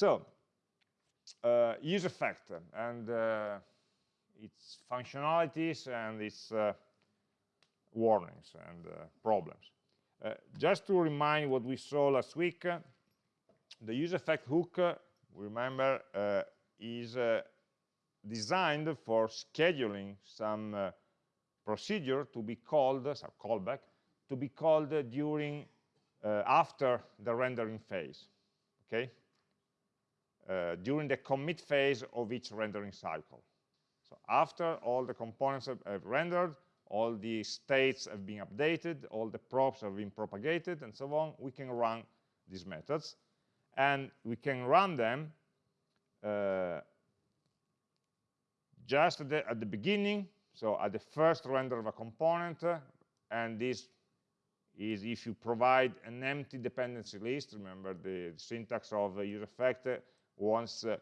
So, uh, use effect and uh, its functionalities and its uh, warnings and uh, problems. Uh, just to remind what we saw last week, uh, the use effect hook, remember, is designed for scheduling some procedure to be called, some callback, to be called during, after the rendering phase, okay? Uh, during the commit phase of each rendering cycle. So after all the components have, have, rendered, all the states have been updated, all the props have been propagated, and so on, we can run these methods. And we can run them uh, just at the, at the, beginning, so at the first render of a component, uh, and this is if you provide an empty dependency list, remember the syntax of use effect, wants uh,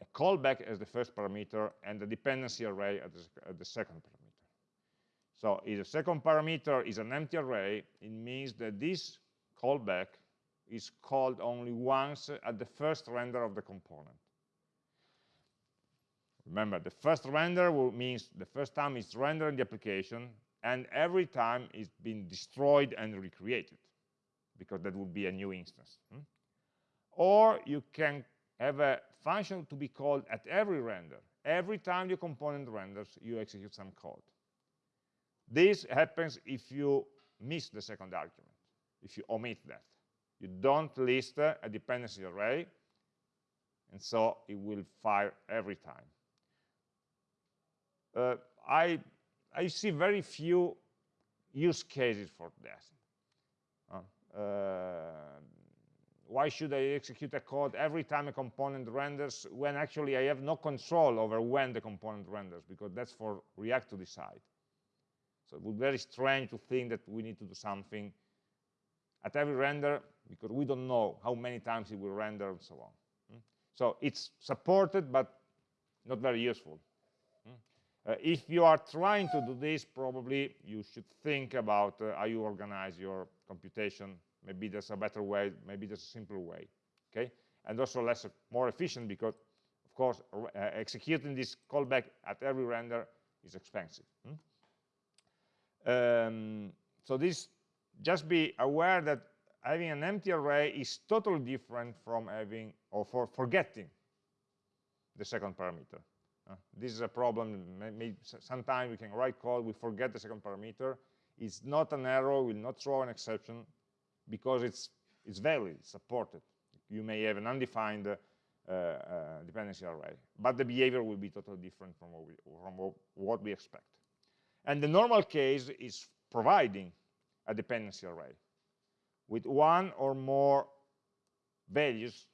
a callback as the first parameter and the dependency array as the, the second parameter. So if the second parameter is an empty array, it means that this callback is called only once at the first render of the component. Remember, the first render means the first time it's rendering the application, and every time it's been destroyed and recreated, because that would be a new instance. Hmm? Or you can have a function to be called at every render. Every time your component renders, you execute some code. This happens if you miss the second argument, if you omit that. You don't list a dependency array, and so it will fire every time. Uh, I, I see very few use cases for that. Uh, uh, why should I execute a code every time a component renders when actually I have no control over when the component renders, because that's for React to decide. So it would be very strange to think that we need to do something at every render, because we don't know how many times it will render and so on. Hmm? So it's supported, but not very useful. Hmm? Uh, if you are trying to do this, probably you should think about uh, how you organize your computation maybe there's a better way, maybe there's a simpler way, okay? And also less, more efficient because, of course, uh, executing this callback at every render is expensive. Hmm? Um, so this, just be aware that having an empty array is totally different from having, or for forgetting the second parameter. Uh, this is a problem, sometimes we can write code, we forget the second parameter. It's not an error, will not throw an exception, because it's, it's valid, it's supported. You may have an undefined uh, uh, dependency array, but the behavior will be totally different from, what we, from what we expect. And the normal case is providing a dependency array with one or more values,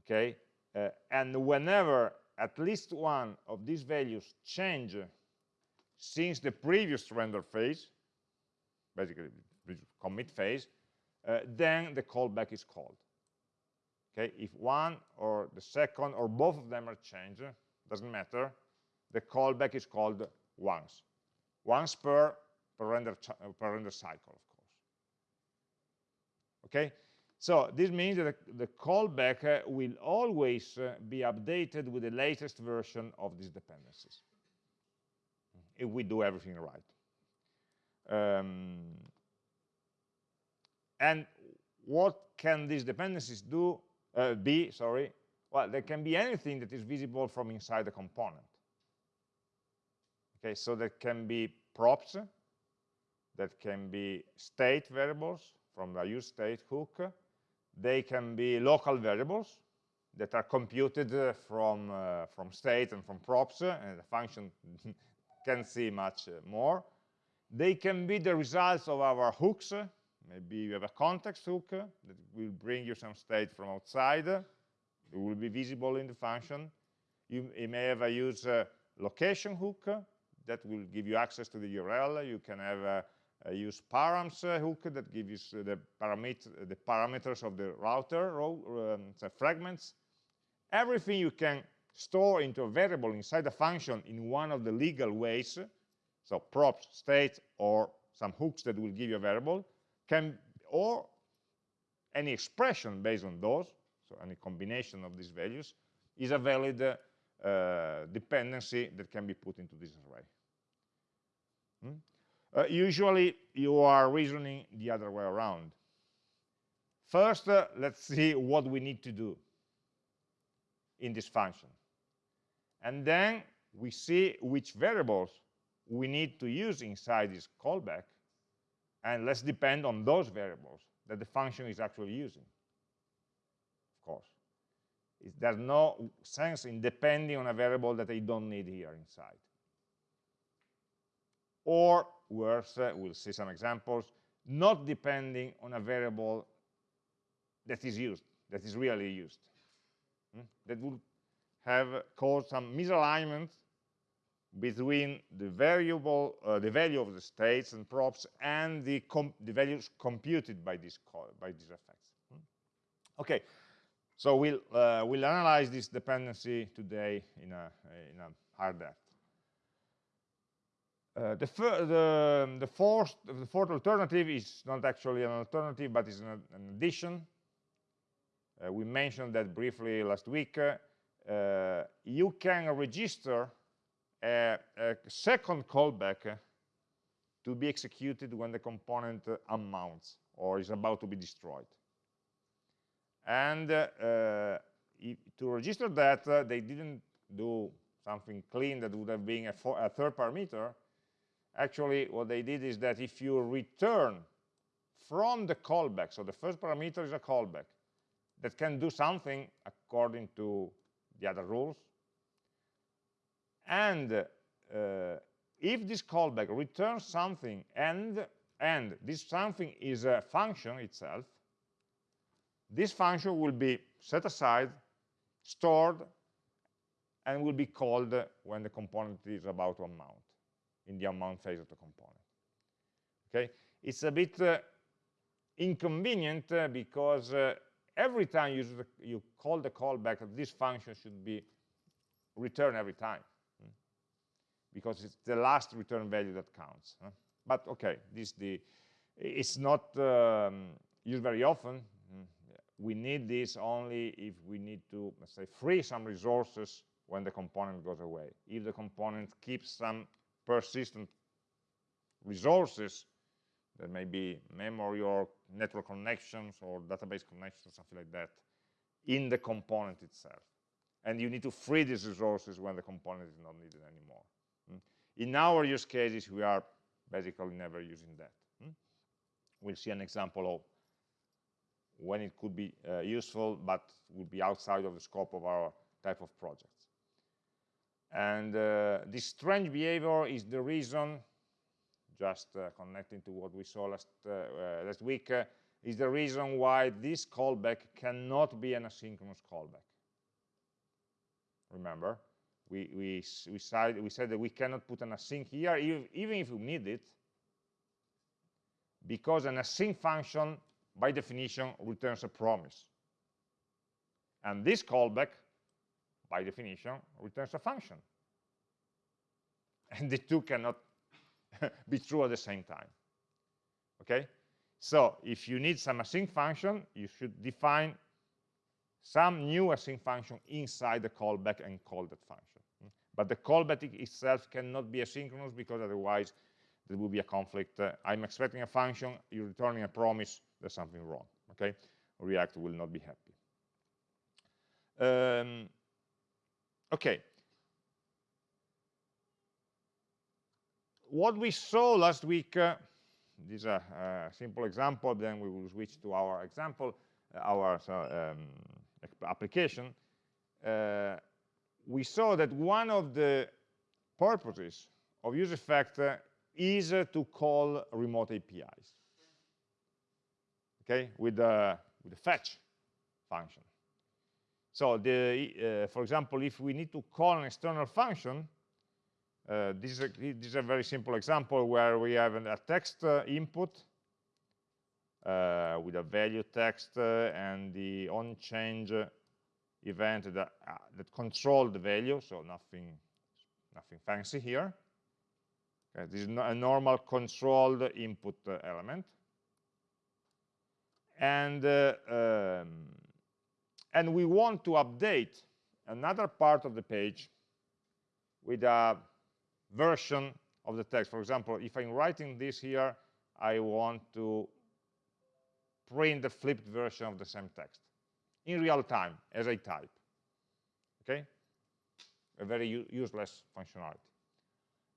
okay? Uh, and whenever at least one of these values change since the previous render phase, basically commit phase, uh, then the callback is called. Okay, if one or the second or both of them are changed, doesn't matter, the callback is called once. Once per, per, render, per render cycle, of course. Okay, so this means that the, the callback uh, will always uh, be updated with the latest version of these dependencies, if we do everything right. Um, and what can these dependencies do, uh, be, sorry? Well, there can be anything that is visible from inside the component. Okay, so there can be props, that can be state variables from the use state hook. They can be local variables that are computed uh, from, uh, from state and from props, uh, and the function can see much uh, more. They can be the results of our hooks, Maybe you have a context hook that will bring you some state from outside. It will be visible in the function. You, you may have a use uh, location hook that will give you access to the URL. You can have a, a use params uh, hook that gives you uh, the, paramet the parameters of the router, um, the fragments. Everything you can store into a variable inside a function in one of the legal ways, so props, state, or some hooks that will give you a variable, can or any expression based on those, so any combination of these values, is a valid uh, dependency that can be put into this array. Hmm? Uh, usually, you are reasoning the other way around. First, uh, let's see what we need to do in this function. And then we see which variables we need to use inside this callback, and let's depend on those variables that the function is actually using, of course. It, there's no sense in depending on a variable that I don't need here inside. Or worse, uh, we'll see some examples, not depending on a variable that is used, that is really used. Hmm? That would have caused some misalignment between the variable, uh, the value of the states and props and the, the values computed by, this by these effects. Hmm? Okay, so we'll, uh, we'll analyze this dependency today in a, in a higher depth. Uh, the, the, the, fourth, the fourth alternative is not actually an alternative, but is an, an addition. Uh, we mentioned that briefly last week. Uh, you can register a, a second callback to be executed when the component unmounts or is about to be destroyed. And uh, to register that, uh, they didn't do something clean that would have been a, a, third parameter. Actually, what they did is that if you return from the callback, so the first parameter is a callback that can do something according to the other rules, and uh, if this callback returns something and and this something is a function itself this function will be set aside stored and will be called when the component is about to unmount in the unmount phase of the component. Okay? It's a bit uh, inconvenient uh, because uh, every time you, you call the callback this function should be returned every time because it's the last return value that counts. Huh? But okay, this the it's not um, used very often. Mm. We need this only if we need to, let's say, free some resources when the component goes away. If the component keeps some persistent resources, that may be memory or network connections or database connections, or something like that, in the component itself. And you need to free these resources when the component is not needed anymore. In our use cases, we are basically never using that. Hmm? We'll see an example of when it could be uh, useful, but would be outside of the scope of our type of projects. And uh, this strange behavior is the reason, just uh, connecting to what we saw last, uh, uh, last week, uh, is the reason why this callback cannot be an asynchronous callback. Remember, we, we, we, said, we said that we cannot put an async here, even if we need it, because an async function, by definition, returns a promise. And this callback, by definition, returns a function. And the two cannot be true at the same time. Okay? So if you need some async function, you should define some new async function inside the callback and call that function. But the callback itself cannot be asynchronous because otherwise there will be a conflict. Uh, I'm expecting a function, you're returning a promise, there's something wrong. Okay, React will not be happy. Um, okay. What we saw last week, uh, this is a, a, simple example, then we will switch to our example, uh, our um, application. Uh, we saw that one of the purposes of useEffect is to call remote APIs, okay, with the, with the fetch function. So, the, uh, for example, if we need to call an external function, uh, this, is a, this, is a, very simple example where we have a text uh, input uh, with a value text uh, and the onChange event that, uh, that control the value, so nothing, nothing fancy here. Okay, this is a normal controlled input uh, element. and uh, um, and we want to update another part of the page with a version of the text. For example, if I'm writing this here, I want to print the flipped version of the same text in real time as I type. Okay? A very useless functionality.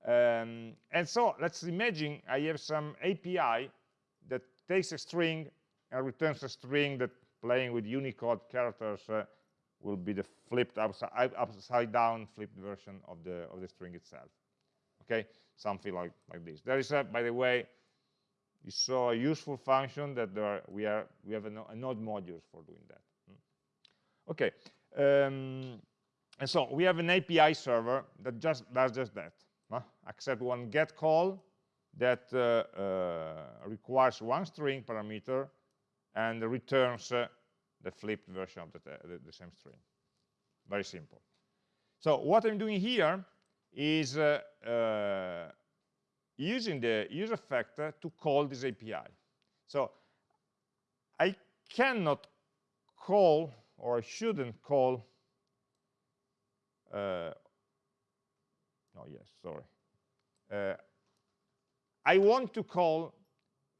Um, and so let's imagine I have some API that takes a string and returns a string that playing with Unicode characters uh, will be the flipped upside, upside down flipped version of the of the string itself. Okay, something like like this. There is, a, by the way, you saw a useful function that there we are we have a, a node modules for doing that. Okay, um, and so we have an API server that just does just that. Huh? Accept one get call that uh, uh, requires one string parameter and returns uh, the flipped version of the, the, the, same string. Very simple. So what I'm doing here is uh, uh, using the use effect to call this API. So I cannot call, or I shouldn't call, uh, no, yes, sorry. Uh, I want to call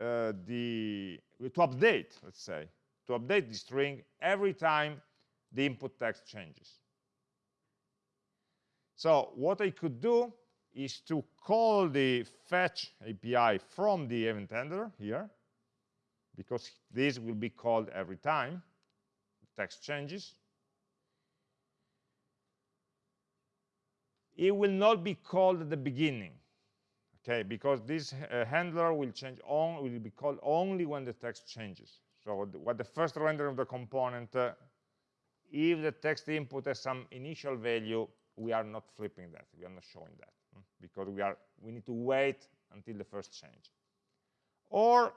uh, the, to update, let's say, to update the string every time the input text changes. So what I could do is to call the fetch API from the event handler here, because this will be called every time text changes. It will not be called at the beginning, okay, because this uh, handler will change on will be called only when the text changes. So what the first render of the component, uh, if the text input has some initial value, we are not flipping that, we are not showing that because we are we need to wait until the first change. Or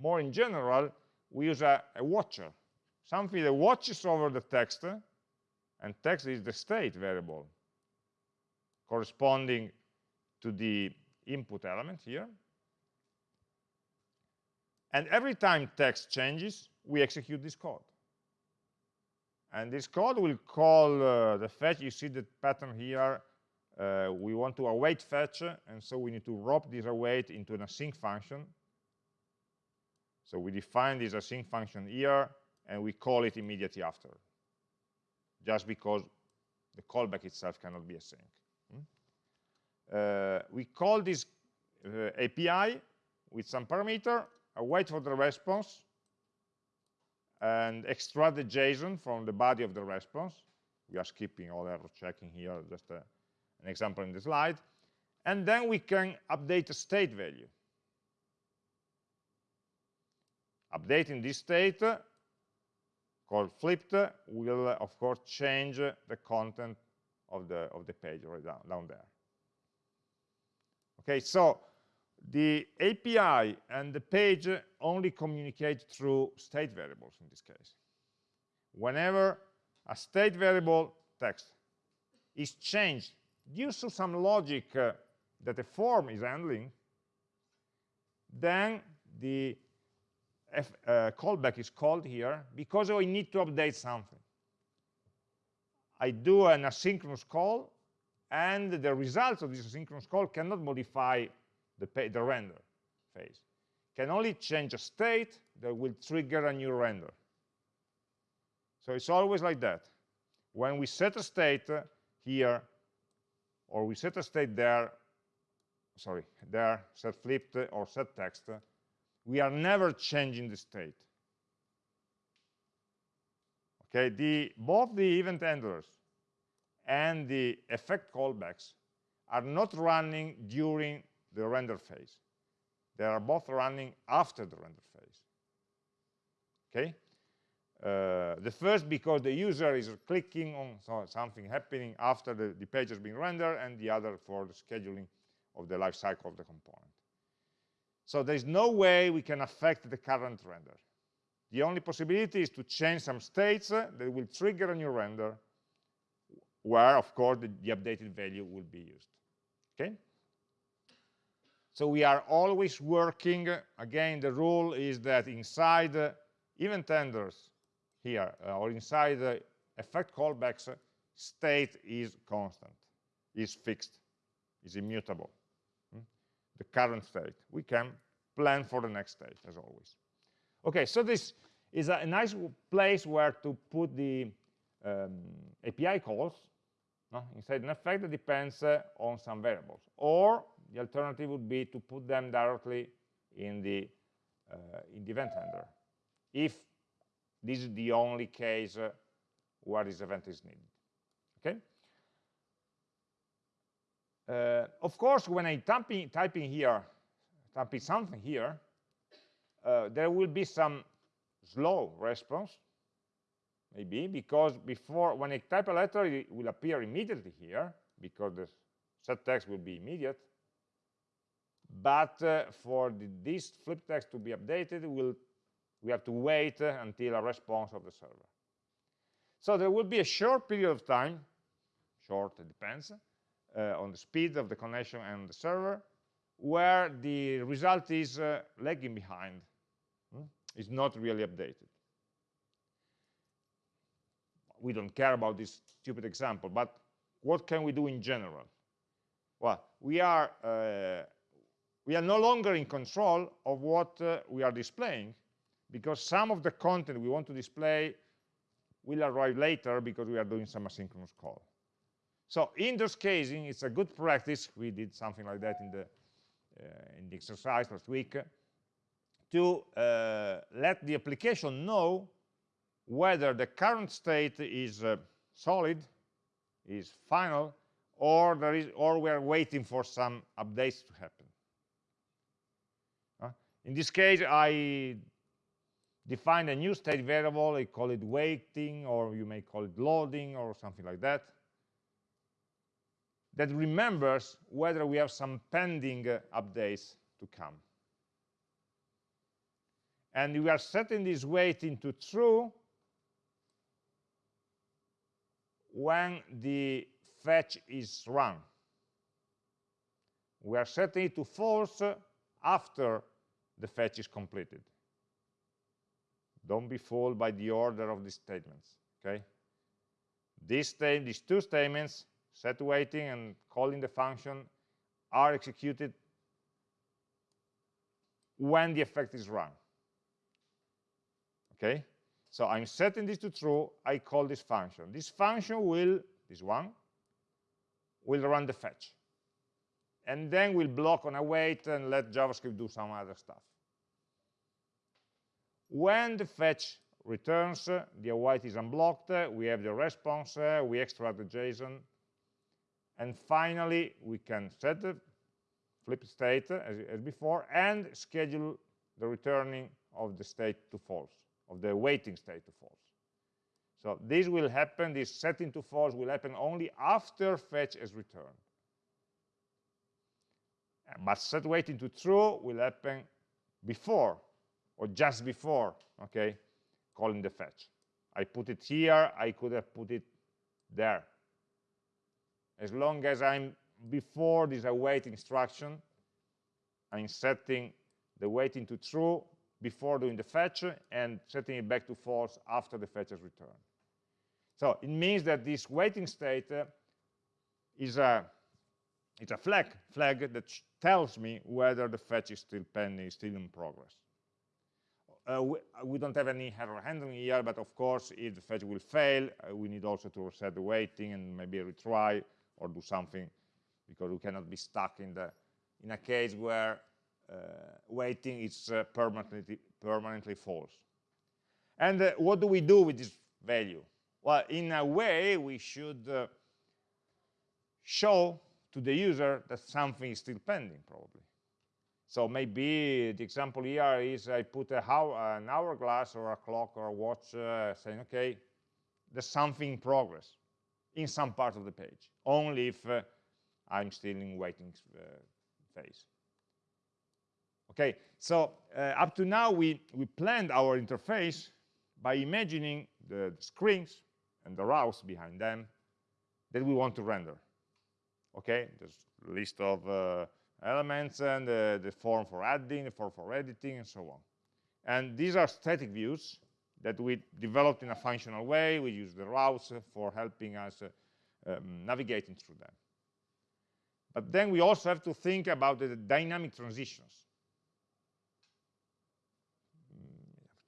more in general we use a, a watcher something that watches over the text and text is the state variable corresponding to the input element here. And every time text changes we execute this code. And this code will call uh, the fetch. You see the pattern here uh, we want to await fetch, and so we need to wrap this await into an async function. So we define this async function here, and we call it immediately after, just because the callback itself cannot be async. Hmm? Uh, we call this uh, API with some parameter, await for the response, and extract the JSON from the body of the response. We are skipping all error checking here, just a an example in the slide. And then we can update the state value. Updating this state, called flipped, will, of course, change the content of the, of the page right down, down there. Okay, so the API and the page only communicate through state variables in this case. Whenever a state variable text is changed due to some logic uh, that the form is handling, then the F, uh, callback is called here because I need to update something. I do an asynchronous call, and the results of this asynchronous call cannot modify the, the render phase. Can only change a state that will trigger a new render. So it's always like that. When we set a state here, or we set a state there, sorry, there, set flipped or set text, we are never changing the state. Okay, the, both the event handlers and the effect callbacks are not running during the render phase. They are both running after the render phase. Okay? Uh, the first because the user is clicking on something happening after the, the page has been rendered, and the other for the scheduling of the life cycle of the component. So there's no way we can affect the current render. The only possibility is to change some states that will trigger a new render, where, of course, the, the updated value will be used. Okay? So we are always working, again, the rule is that inside event handlers here uh, or inside the effect callbacks, state is constant, is fixed, is immutable. The current state. We can plan for the next state, as always. Okay, so this is a nice place where to put the um, API calls no? inside an effect that depends uh, on some variables. Or the alternative would be to put them directly in the, uh, in the event handler, if this is the only case uh, where this event is needed. Okay. Uh, of course, when I type in here, type in something here, uh, there will be some slow response, maybe, because before, when I type a letter, it will appear immediately here, because the set text will be immediate. But uh, for the, this flip text to be updated, we'll, we have to wait uh, until a response of the server. So there will be a short period of time, short, it depends, on the speed of the connection and the server, where the result is uh, lagging behind is not really updated. We don't care about this stupid example, but what can we do in general? Well, we are, uh, we are no longer in control of what uh, we are displaying because some of the content we want to display will arrive later because we are doing some asynchronous call. So in those casing, it's a good practice. We did something like that in the, uh, in the exercise last week to uh, let the application know whether the current state is uh, solid, is final, or there is, or we are waiting for some updates to happen. Uh, in this case, I define a new state variable. I call it waiting, or you may call it loading, or something like that. That remembers whether we have some pending uh, updates to come and we are setting this waiting into true when the fetch is run. We are setting it to false after the fetch is completed. Don't be fooled by the order of these statements, okay? These, these two statements, set waiting and calling the function, are executed when the effect is run. Okay? So i'm setting this to true. I call this function. This function will this one will run the fetch. And then we'll block on await and let javascript do some other stuff. When the fetch returns the await is unblocked we have the response we extract the json and finally we can set the flip state as, as before and schedule the returning of the state to false of the waiting state to false. So this will happen, this setting to false will happen only after fetch is returned. But set waiting to true will happen before or just before, okay, calling the fetch. I put it here, I could have put it there. As long as I'm before this await instruction, I'm setting the waiting to true before doing the fetch and setting it back to false after the fetch is returned. So it means that this waiting state uh, is a it's a flag flag that tells me whether the fetch is still pending, still in progress. Uh, we, we, don't have any error handling here, but of course, if the fetch will fail, uh, we need also to reset the waiting and maybe retry or do something because we cannot be stuck in the in a case where uh, waiting is uh, permanently, permanently false. And uh, what do we do with this value? Well, in a way, we should show to the user that something is still pending, probably. So maybe the example here is I put how, an hourglass or a clock or a watch uh, saying, okay, there's something in progress in some part of the page, only if uh, I'm still in waiting uh, phase. Okay, so uh, up to now we, we planned our interface by imagining the, the screens and the rows behind them that we want to render. Okay, there's a list of uh, elements and uh, the form for adding, the form for editing, and so on. And these are static views, that we developed in a functional way. We use the routes for helping us uh, um, navigating through them. But then we also have to think about the dynamic transitions.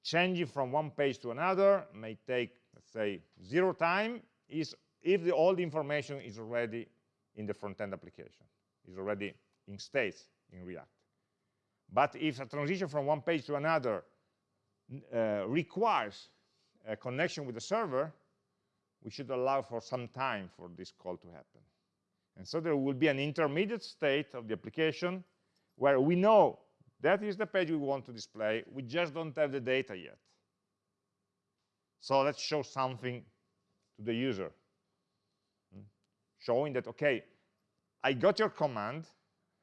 Changing from one page to another may take, let's say, zero time is if the, all the information is already in the front-end application, is already in state in React. But if a transition from one page to another uh, requires a connection with the server, we should allow for some time for this call to happen. And so there will be an intermediate state of the application where we know that is the page we want to display, we just don't have the data yet. So let's show something to the user, hmm? showing that, okay, I got your command,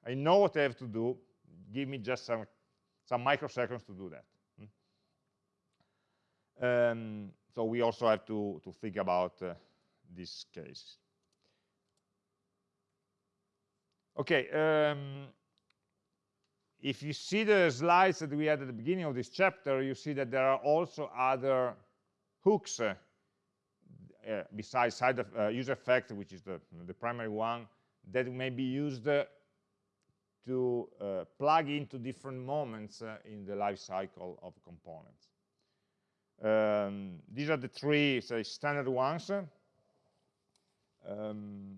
I know what I have to do, give me just some, some microseconds to do that. Um, so we also have to, to think about uh, this case. Okay, um, if you see the slides that we had at the beginning of this chapter, you see that there are also other hooks uh, uh, besides side of, uh, user effect, which is the, the primary one, that may be used uh, to uh, plug into different moments in the life cycle of components. Um, these are the three say, standard ones. Um,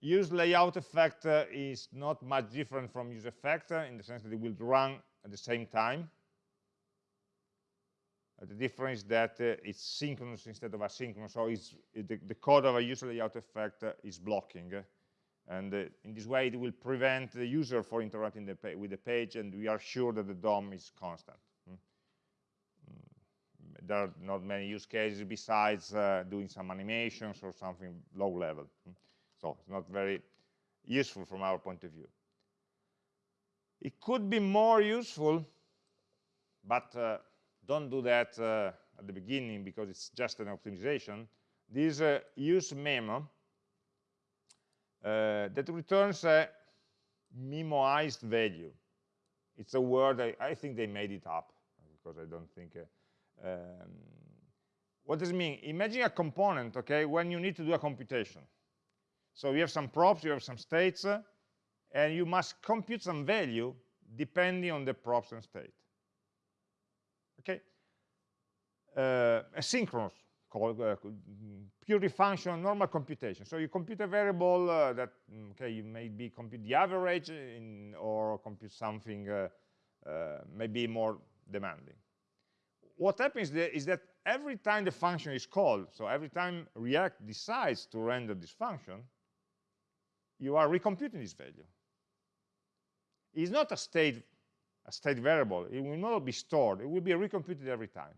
use layout effect uh, is not much different from use effect uh, in the sense that it will run at the same time. Uh, the difference is that uh, it's synchronous instead of asynchronous, so it, the, the, code of a user layout effect uh, is blocking. Uh, and in this way, it will prevent the user from interacting the with the page, and we are sure that the DOM is constant there are not many use cases besides uh, doing some animations or something low level. Hmm. So it's not very useful from our point of view. It could be more useful, but uh, don't do that uh, at the beginning because it's just an optimization. This uh, use memo uh, that returns a memoized value. It's a word, I, I, think they made it up because I don't think uh, um, what does it mean? Imagine a component, okay, when you need to do a computation. So you have some props, you have some states, uh, and you must compute some value depending on the props and state. Okay? Uh, asynchronous, uh, purely functional normal computation. So you compute a variable uh, that, mm, okay, you maybe compute the average in, or compute something uh, uh, maybe more demanding what happens is that every time the function is called, so every time React decides to render this function, you are recomputing this value. It's not a state, a state variable. It will not be stored. It will be recomputed every time,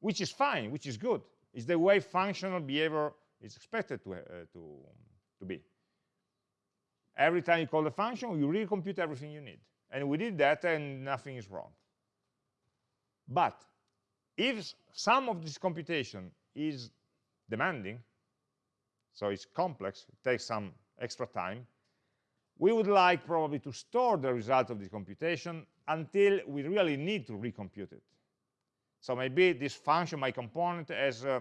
which is fine, which is good. It's the way functional behavior is expected to, uh, to, to be. Every time you call the function, you recompute everything you need. And we did that, and nothing is wrong. But if some of this computation is demanding, so it's complex, it takes some extra time, we would like probably to store the result of this computation until we really need to recompute it. So maybe this function, my component, has uh,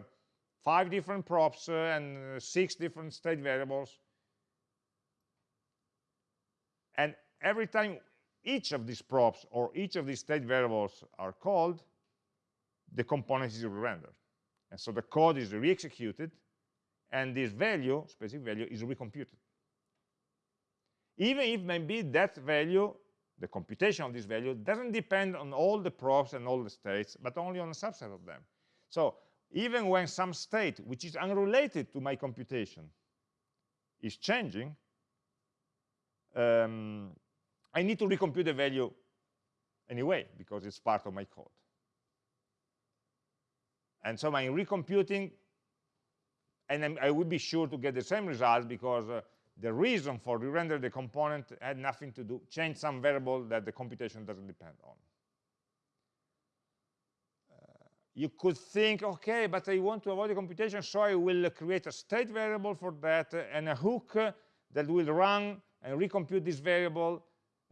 five different props uh, and uh, six different state variables. And every time each of these props or each of these state variables are called, the component is re-rendered. And so the code is re-executed, and this value, specific value, is recomputed. Even if maybe that value, the computation of this value, doesn't depend on all the props and all the states, but only on a subset of them. So even when some state, which is unrelated to my computation, is changing, um, I need to recompute the value anyway, because it's part of my code. And so I'm recomputing, and I'm, I would be sure to get the same result because uh, the reason for re-render the component had nothing to do, change some variable that the computation doesn't depend on. Uh, you could think, okay, but I want to avoid the computation, so I will create a state variable for that and a hook that will run and recompute this variable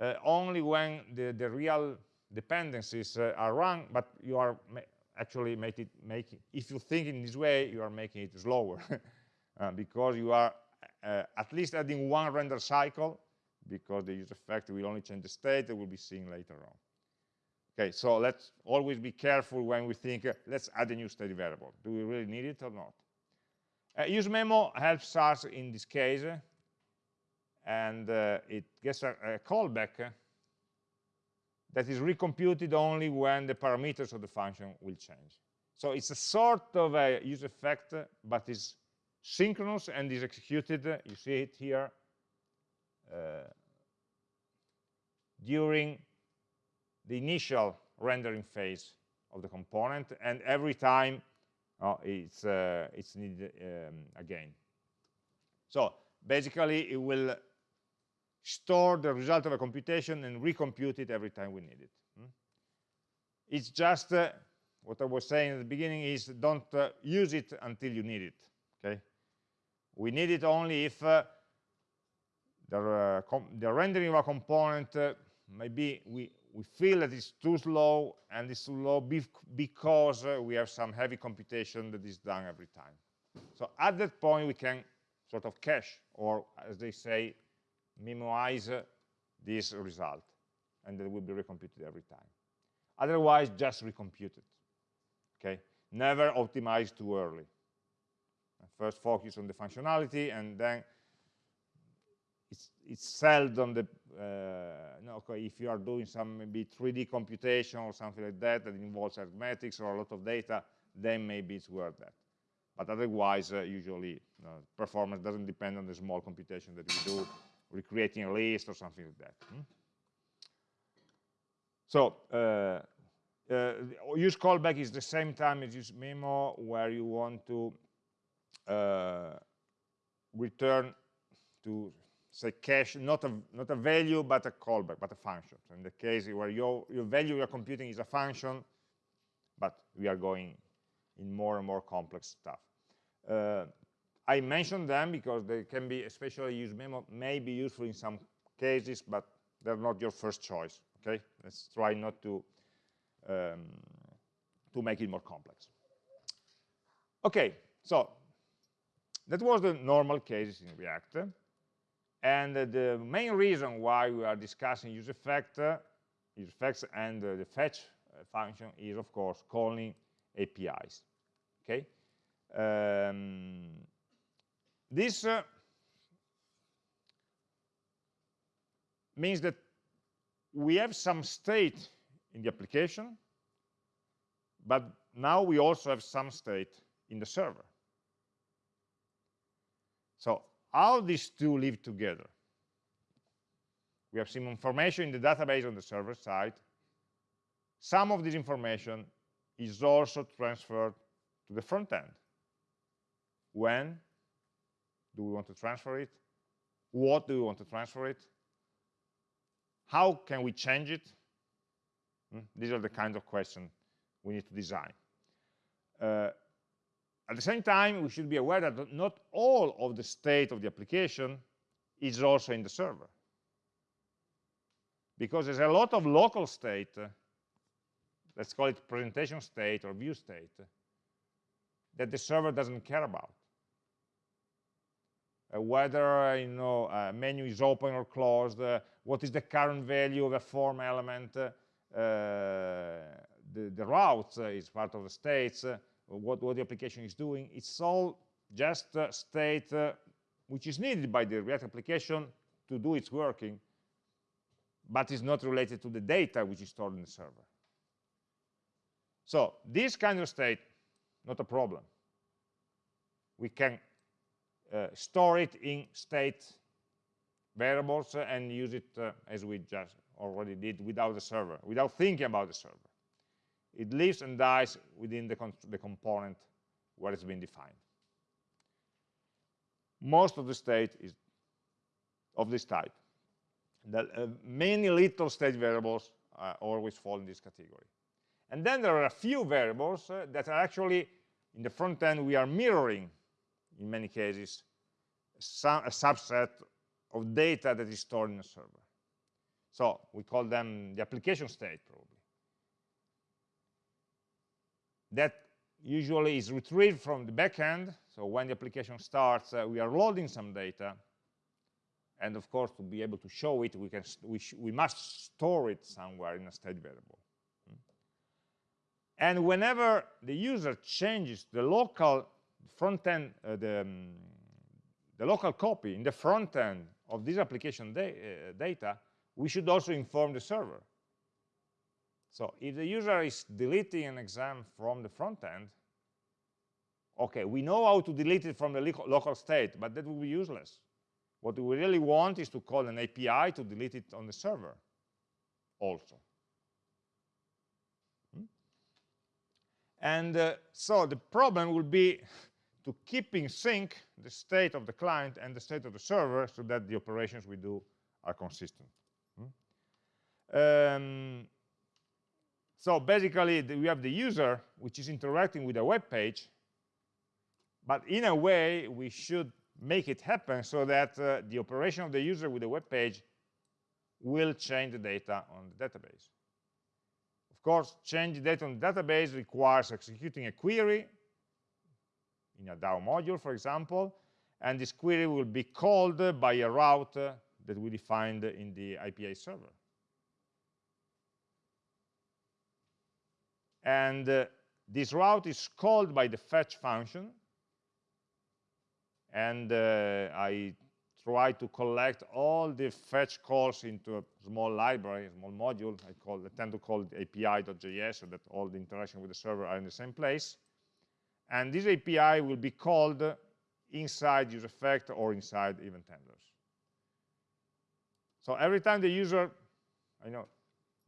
uh, only when the, the real dependencies uh, are run, but you are actually make it make it, if you think in this way you are making it slower. Uh, because you are uh, at least adding one render cycle because the use effect will only change the state that we'll be seeing later on. Okay so let's always be careful when we think uh, let's add a new state variable. Do we really need it or not? Uh, use memo helps us in this case and uh, it gets a, a callback that is recomputed only when the parameters of the function will change. So it's a sort of a use effect, but is synchronous and is executed, you see it here, uh, during the initial rendering phase of the component, and every time oh, it's, uh, it's needed um, again. So basically, it will store the result of a computation and recompute it every time we need it. Hmm? It's just, uh, what I was saying at the beginning is don't uh, use it until you need it, okay? We need it only if uh, the, uh, the, rendering of a component, uh, maybe we, we feel that it's too slow and it's too low because uh, we have some heavy computation that is done every time. So at that point, we can sort of cache, or as they say, memorize this result and it will be recomputed every time. Otherwise just recompute it okay? Never optimize too early. First focus on the functionality and then it's, it's seldom the uh, no, okay, if you are doing some maybe 3D computation or something like that that involves arithmetics or a lot of data, then maybe it's worth that. But otherwise, uh, usually uh, performance doesn't depend on the small computation that we do recreating a list or something like that. Hmm? So uh, uh, use callback is the same time as use memo where you want to uh, return to say cache not a not a value but a callback but a function so in the case where your your value you're computing is a function but we are going in more and more complex stuff uh, I mention them because they can be, especially memo, may be useful in some cases, but they're not your first choice. Okay, let's try not to um, to make it more complex. Okay, so that was the normal cases in React. And uh, the main reason why we are discussing use effect, uh, use effects and uh, the fetch uh, function is, of course, calling APIs. Okay. Um, this uh, means that we have some state in the application, but now we also have some state in the server. So how these two live together? We have some information in the database on the server side. Some of this information is also transferred to the front end. When? Do we want to transfer it? What do we want to transfer it? How can we change it? Hmm? These are the kinds of questions we need to design. Uh, at the same time, we should be aware that not all of the state of the application is also in the server. Because there's a lot of local state, uh, let's call it presentation state or view state, that the server doesn't care about. Uh, whether you know a menu is open or closed, uh, what is the current value of a form element, uh, the, the routes is part of the states, what, what the application is doing. It's all just state which is needed by the React application to do its working, but is not related to the data which is stored in the server. So this kind of state, not a problem. We can uh, store it in state variables and use it uh, as we just already did without the server, without thinking about the server. It lives and dies within the, the component where it's been defined. Most of the state is of this type. The, uh, many little state variables uh, always fall in this category. And then there are a few variables uh, that are actually, in the front end, we are mirroring in many cases, a subset of data that is stored in a server. So we call them the application state, probably. that usually is retrieved from the backend. So when the application starts, uh, we are loading some data. And of course, to be able to show it, we, can we, we must store it somewhere in a state variable. And whenever the user changes the local front end, uh, the, um, the local copy in the front end of this application da uh, data, we should also inform the server. So if the user is deleting an exam from the front end, okay, we know how to delete it from the local state, but that will be useless. What we really want is to call an API to delete it on the server also. Hmm? And uh, so the problem will be to keep in sync the state of the client and the state of the server so that the operations we do are consistent. Hmm? Um, so basically, we have the user, which is interacting with a web page, but in a way, we should make it happen so that uh, the operation of the user with the web page will change the data on the database. Of course, change the data on the database requires executing a query in a DAO module, for example, and this query will be called by a route that we defined in the API server. And uh, this route is called by the fetch function. And uh, I try to collect all the fetch calls into a small library, a small module. I, call, I tend to call it api.js so that all the interaction with the server are in the same place. And this API will be called inside useEffect or inside event handlers. So every time the user, I know,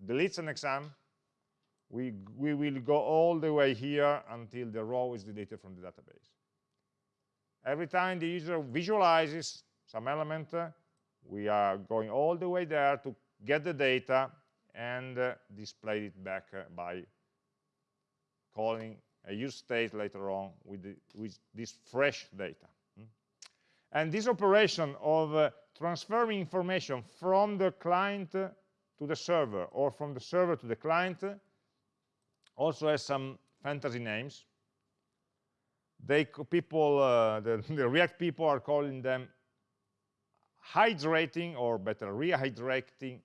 deletes an exam, we, we will go all the way here until the row is deleted from the database. Every time the user visualizes some element, uh, we are going all the way there to get the data and uh, display it back uh, by calling a use state later on with, the, with this fresh data. Hmm? And this operation of uh, transferring information from the client to the server or from the server to the client also has some fantasy names. They people, uh, the, the, React people are calling them hydrating, or better, rehydrating,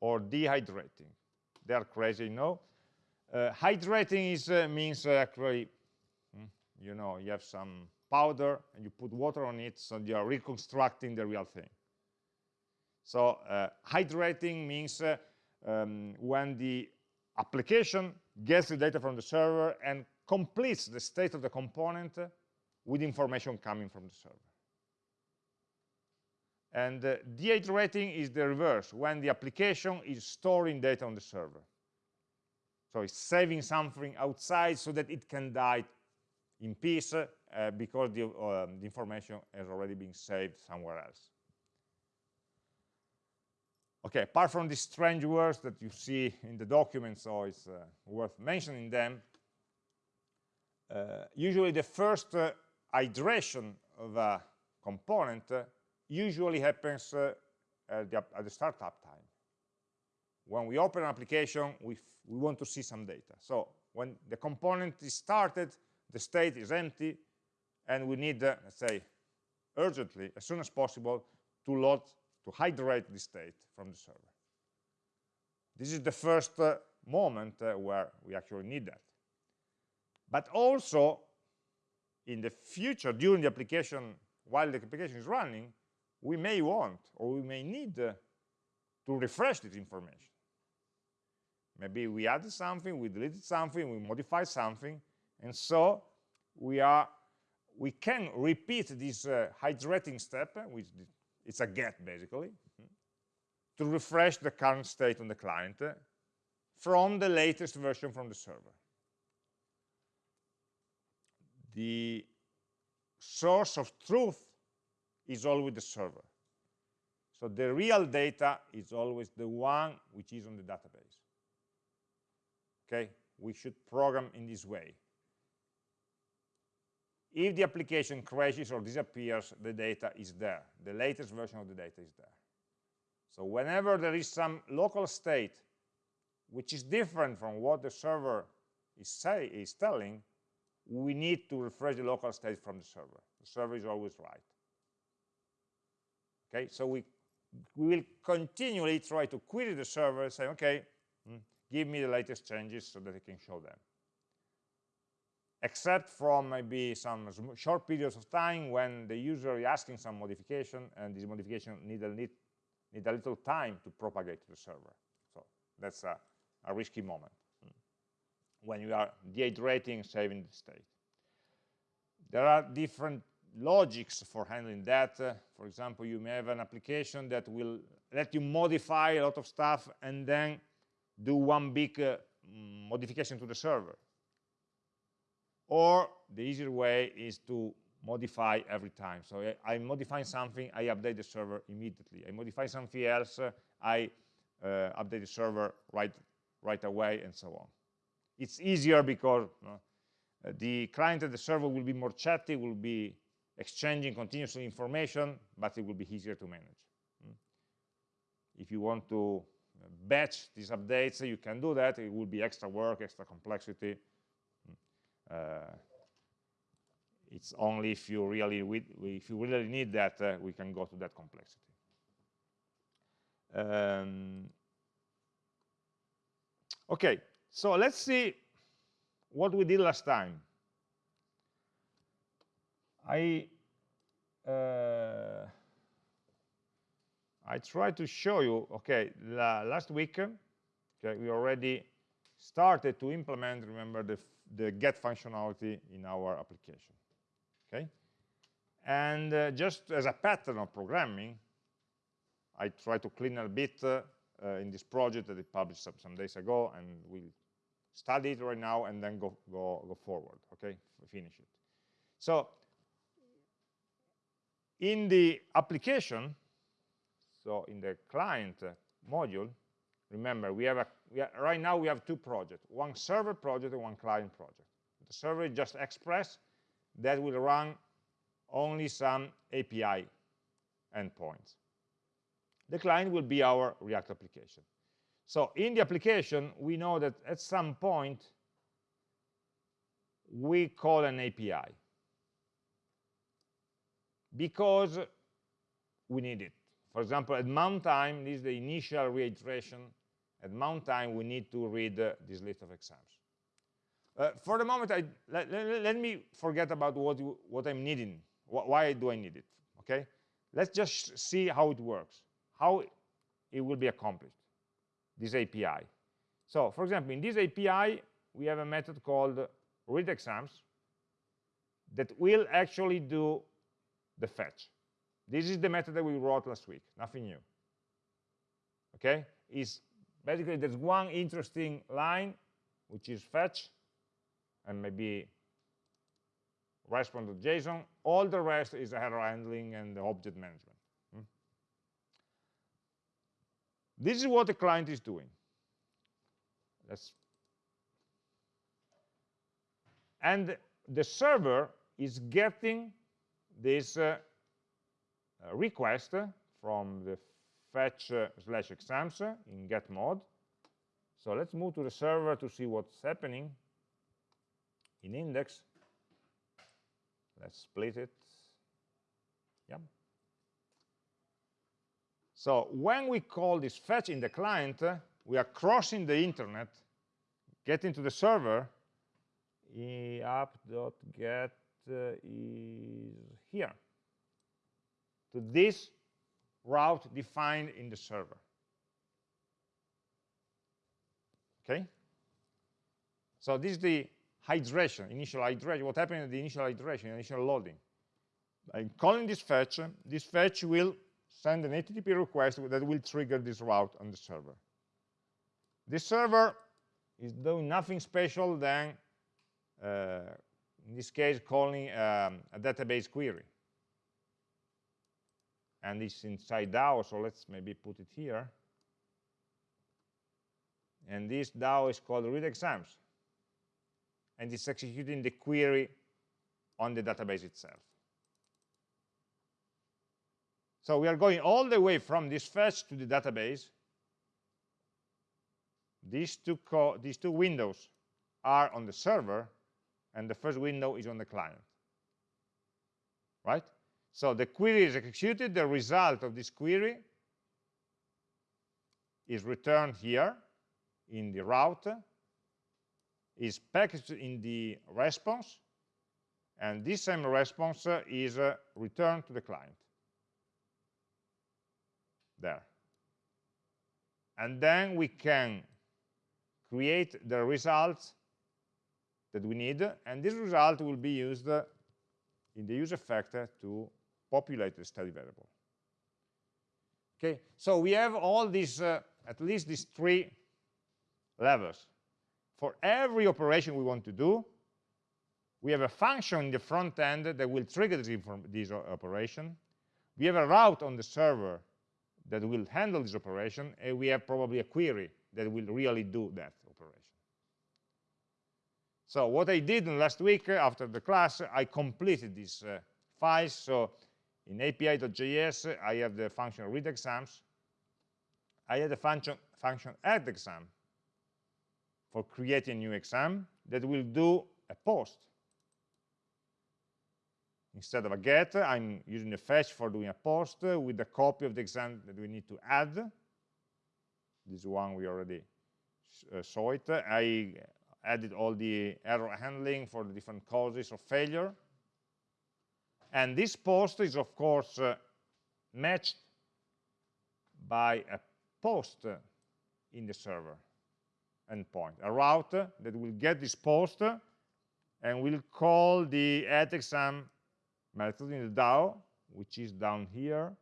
or dehydrating. They are crazy, you Uh, hydrating is, uh, means uh, actually, hmm, you know, you have some powder and you put water on it, so you are reconstructing the real thing. So uh, hydrating means uh, um, when the application gets the data from the server and completes the state of the component with information coming from the server. And uh, dehydrating is the reverse, when the application is storing data on the server. So it's saving something outside so that it can die in peace uh, because the, uh, the information has already been saved somewhere else. Okay, apart from these strange words that you see in the document, so it's uh, worth mentioning them, uh, usually the first uh, of a component uh, usually happens uh, at the, at, the, startup time. When we open an application, we, we want to see some data. So when the component is started, the state is empty, and we need, uh, let's say, urgently, as soon as possible, to load to hydrate the state from the server. This is the first uh, moment uh, where we actually need that. But also, in the future, during the application, while the application is running, we may want or we may need uh, to refresh this information. Maybe we added something, we deleted something, we modified something, and so we are we can repeat this uh, hydrating step, which it's a get basically, to refresh the current state on the client from the latest version from the server. The source of truth is always the server. So the real data is always the one which is on the database. Okay, we should program in this way. If the application crashes or disappears, the data is there. The latest version of the data is there. So whenever there is some local state which is different from what the server is, say, is telling, we need to refresh the local state from the server. The server is always right. Okay, so we, we will continually try to query the server, say, okay, hmm, give me the latest changes so that I can show them. Except from maybe some short periods of time when the user is asking some modification and this modification need a, need, need a little time to propagate to the server. So that's a, a risky moment hmm, when you are dehydrating, saving the state. There are different logics for handling that. Uh, for example, you may have an application that will let you modify a lot of stuff and then do one big uh, modification to the server. Or the easier way is to modify every time. So I, am modifying something, I update the server immediately. I modify something else, uh, I uh, update the server right, right away, and so on. It's easier because uh, the client and the server will be more chatty, will be exchanging continuously information, but it will be easier to manage. Mm. If you want to batch these updates, you can do that. It will be extra work, extra complexity. Uh, it's only if you really if you really need that uh, we can go to that complexity. Um, okay, so let's see what we did last time. I uh, I try to show you, okay, la last week, okay, we already started to implement, remember, the, the get functionality in our application, okay? And uh, just as a pattern of programming, I try to clean a bit uh, in this project that I published some, some days ago, and we'll study it right now and then go, go, go forward, okay, finish it. So in the application, so in the client module, remember, we have, a, we have, right now we have two projects, one server project and one client project. The server is just Express that will run only some API endpoints. The client will be our React application. So in the application, we know that at some point, we call an API because we need it. For example, at mount time, this is the initial rehydration. At mount time, we need to read uh, this list of exams. Uh, for the moment, I, let, let, let, me forget about what, what I'm needing. Wh why do I need it? Okay, let's just see how it works, how it will be accomplished, this API. So, for example, in this API, we have a method called read exams that will actually do the fetch. This is the method that we wrote last week, nothing new. Okay, is basically there's one interesting line, which is fetch, and maybe respond to JSON. All the rest is error handling and object management. Hmm? This is what the client is doing. Let's and the server is getting this uh, request from the fetch uh, slash exams in get mode. So let's move to the server to see what's happening in index. Let's split it. Yeah. So when we call this fetch in the client, we are crossing the internet, getting to the server, app.get uh, is here to this route defined in the server. Okay? So this is the hydration, initial hydration, what happened in the initial hydration, initial loading. I'm calling this fetch, this fetch will send an HTTP request that will trigger this route on the server. This server is doing nothing special than uh, in this case calling um, a database query and it's inside DAO so let's maybe put it here and this DAO is called read exams and it's executing the query on the database itself so we are going all the way from this fetch to the database these two, these two windows are on the server, and the first window is on the client. Right? So the query is executed, the result of this query is returned here in the route, is packaged in the response, and this same response uh, is uh, returned to the client. There. And then we can create the results that we need, and this result will be used uh, in the use effect uh, to populate the study variable. Okay, so we have all these, uh, at least these three levels. For every operation we want to do, we have a function in the front end that will trigger this, this operation. We have a route on the server that will handle this operation, and we have probably a query that will really do that operation. So what I did last week uh, after the class, I completed these uh, files. So in api.js, I have the function read exams. I have the function, function add exam for creating a new exam that will do a post. Instead of a get, I'm using a fetch for doing a post with a copy of the exam that we need to add. This one we already uh, saw it. I added all the error handling for the different causes of failure. And this post is, of course, uh, matched by a post in the server endpoint, a route that will get this post and will call the add exam method in the DAO, which is down here,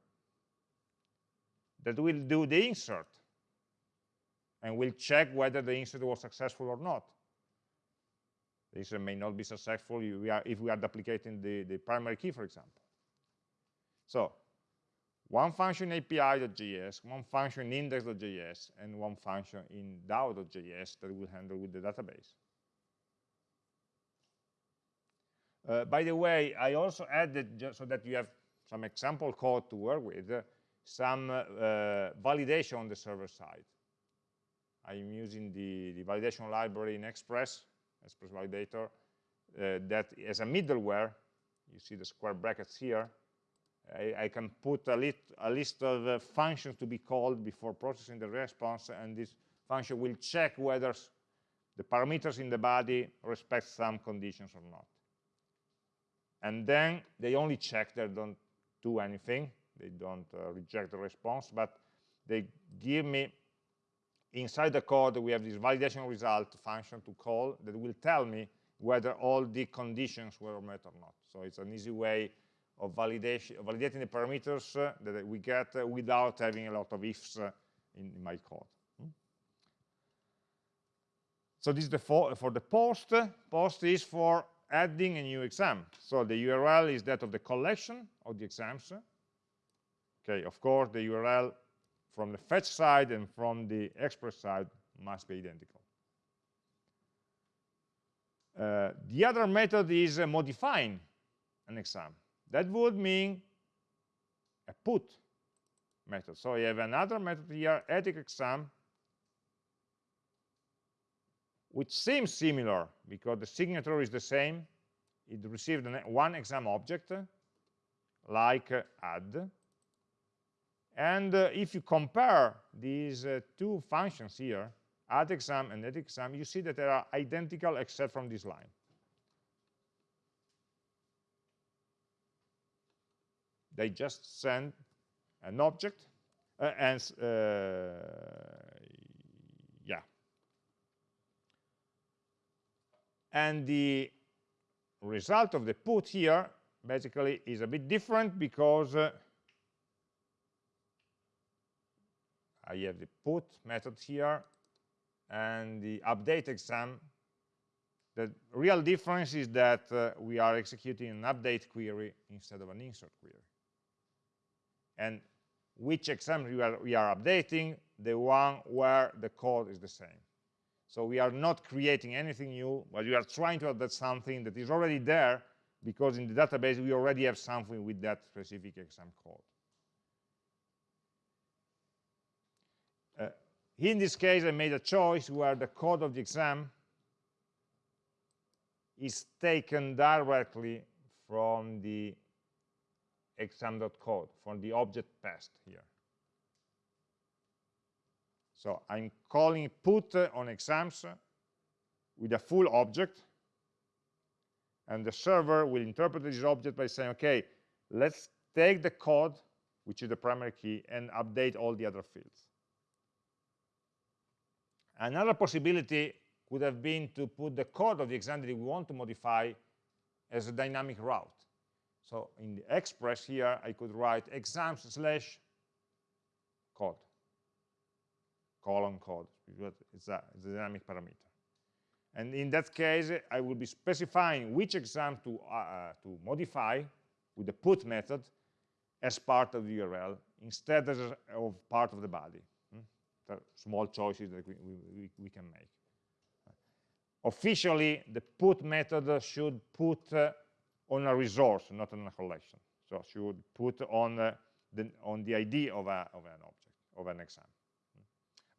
that will do the insert and will check whether the insert was successful or not. Insert may not be successful if we are, if we are duplicating the, the primary key, for example. So one function api.js, one function index.js, and one function in DAO.js that will handle with the database. Uh, by the way, I also added, just so that you have some example code to work with, uh, some uh, validation on the server side. I'm using the, the validation library in Express, Express Validator, uh, that as a middleware, you see the square brackets here, I, I can put a, lit, a list of uh, functions to be called before processing the response, and this function will check whether the parameters in the body respect some conditions or not. And then they only check, they don't do anything, they don't uh, reject the response, but they give me, inside the code, we have this validation result function to call that will tell me whether all the conditions were met or not. So it's an easy way of validation, validating the parameters uh, that we get uh, without having a lot of ifs uh, in, in, my code. Hmm? So this is the for, for the post. Post is for adding a new exam. So the URL is that of the collection of the exams. Okay, of course, the URL from the fetch side and from the express side must be identical. Uh, the other method is uh, modifying an exam. That would mean a put method. So you have another method here, edit exam, which seems similar because the signature is the same. It received one exam object, like uh, add. And uh, if you compare these uh, two functions here, add exam and edit exam, you see that they are identical except from this line. They just send an object uh, and uh, yeah. And the result of the put here basically is a bit different because uh, I have the put method here and the update exam. The real difference is that uh, we are executing an update query instead of an insert query and which exam we are, we are updating, the one where the code is the same. So we are not creating anything new, but we are trying to update something that is already there because in the database we already have something with that specific exam code. Uh, in this case, I made a choice where the code of the exam is taken directly from the exam.code, from the object passed here. So I'm calling put on exams with a full object, and the server will interpret this object by saying, okay, let's take the code, which is the primary key, and update all the other fields. Another possibility would have been to put the code of the exam that we want to modify as a dynamic route. So in the express here, I could write exams slash code, colon code, because it's a, it's a dynamic parameter. And in that case, I will be specifying which exam to, uh, uh to modify with the put method as part of the URL instead of part of the body. Hmm? Small choices that we, we, we can make. Officially, the put method should put uh, on a resource, not on a collection. So should put on uh, the, on the ID of, a, of an object, of an exam.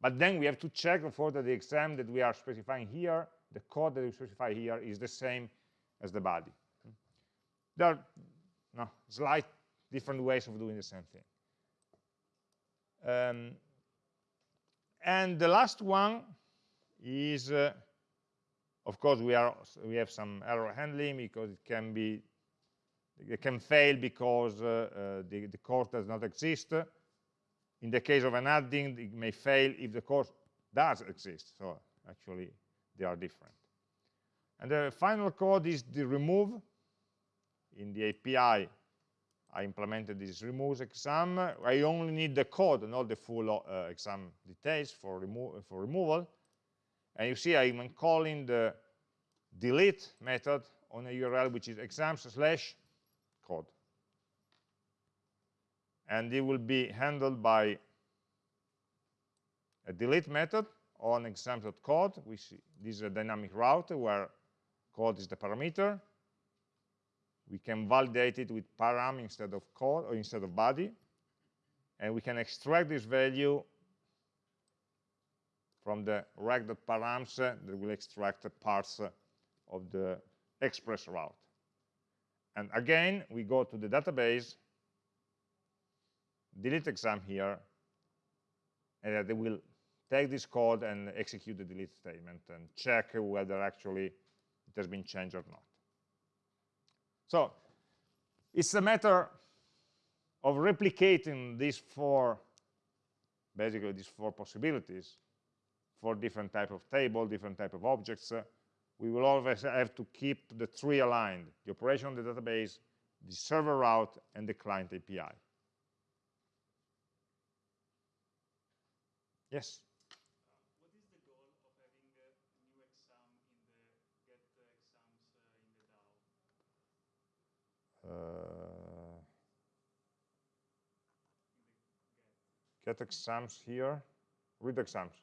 But then we have to check for that the exam that we are specifying here, the code that we specify here is the same as the body. There are no, slight different ways of doing the same thing. Um, and the last one is uh, of course, we are we have some error handling because it can be it can fail because uh, uh, the, the course does not exist. In the case of an adding, it may fail if the course does exist. So actually, they are different. And the final code is the remove. In the API, I implemented this remove exam. I only need the code, not the full uh, exam details for, remo for removal. And you see I'm calling the delete method on a URL which is exams slash code. And it will be handled by a delete method on exams.code. See this is a dynamic route where code is the parameter. We can validate it with param instead of code or instead of body. And we can extract this value from the req.params that will extract parts of the express route. And again, we go to the database, delete exam here, and they will take this code and execute the delete statement and check whether actually it has been changed or not. So it's a matter of replicating these four, basically these four possibilities for different type of table, different type of objects, uh, we will always have to keep the three aligned, the operation on the database, the server route, and the client API. Yes? what is the goal of having a new exam in the get exams uh, in the Uh, DAO? Get exams here, read exams.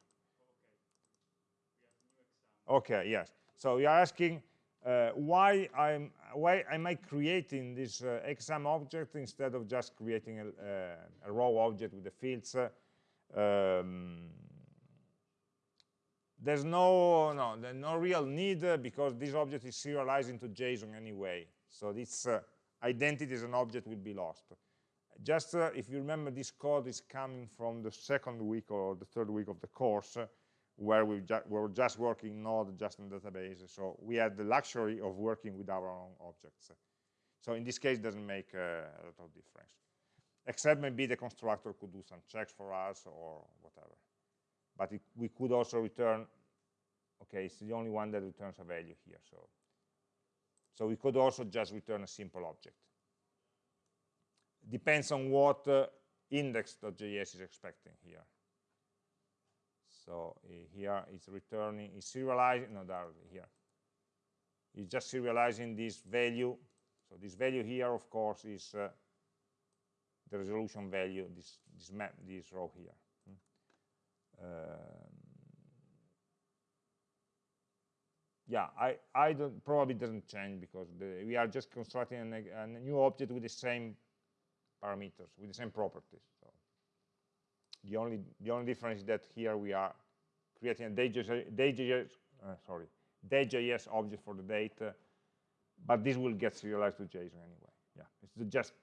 Okay. Yes. So you are asking uh, why I'm why am I creating this uh, exam object instead of just creating a, uh, a raw object with the fields? Um, there's no no there's no real need uh, because this object is serialized into JSON anyway. So uh, identity as an object will be lost. Just uh, if you remember, this code is coming from the second week or the third week of the course where we, ju were just working not just in database. So we had the luxury of working with our own objects. So in this case, it doesn't make uh, a lot of difference. Except maybe the constructor could do some checks for us or whatever. But it, we could also return, okay, it's the only one that returns a value here. So, so we could also just return a simple object. Depends on what uh, index.js is expecting here. So uh, here it's returning, it's serializing, no, there, here. It's just serializing this value. So this value here, of course, is uh, the resolution value, this, this, map, this row here. Hmm. Um, yeah, I, I don't, probably doesn't change because the, we are just constructing a, a, new object with the same parameters, with the same properties. So the only the only difference is that here we are creating a DayJS, uh, sorry, DayJS object for the date, uh, but this will get serialized to JSON anyway. Yeah, it's just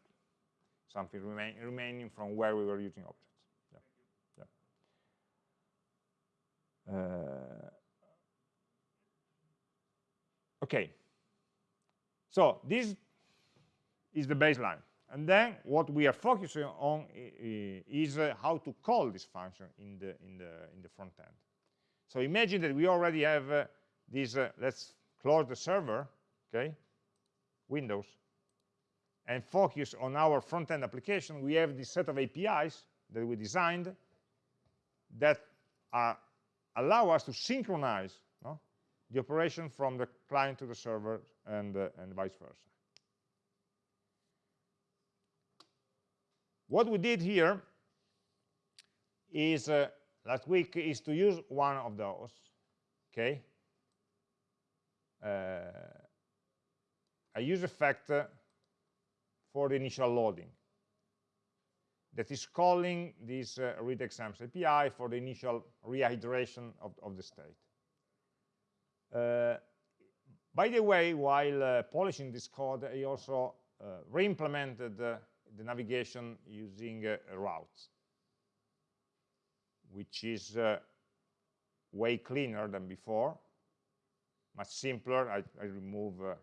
something remain, remaining from where we were using objects. Yeah. Yeah. Uh, okay, so this is the baseline. And then what we are focusing on is uh, how to call this function in the, in the, in the front end. So imagine that we already have uh, this, uh, let's close the server, okay, Windows, and focus on our front-end application. We have this set of APIs that we designed that are, allow us to synchronize the operation from the client to the server and, uh, and vice versa. What we did here is, uh, last week, is to use one of those, okay? Uh, a use effect for the initial loading that is calling this uh, read exams API for the initial rehydration of, of the state. Uh, by the way, while uh, polishing this code, I also uh, re-implemented the navigation using routes, which is way cleaner than before, much simpler. I, I remove uh,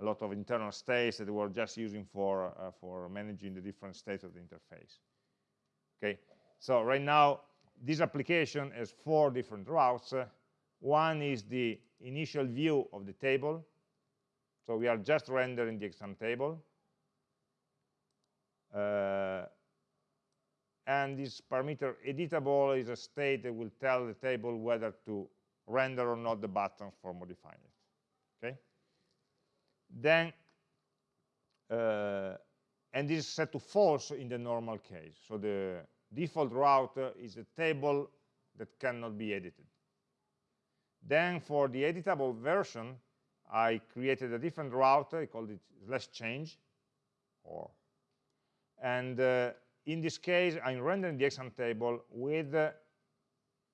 a lot of internal states that we're just using for, uh, for managing the different states of the interface. Okay, so right now, this application has four different routes. Uh, one is the initial view of the table. So we are just rendering the exam table. Uh, and this parameter editable is a state that will tell the table whether to render or not the buttons for modifying it. Okay. Then, uh, and this is set to false in the normal case. So the default route is a table that cannot be edited. Then for the editable version, I created a different route. I called it slash change or and uh, in this case, I'm rendering the exam table with uh,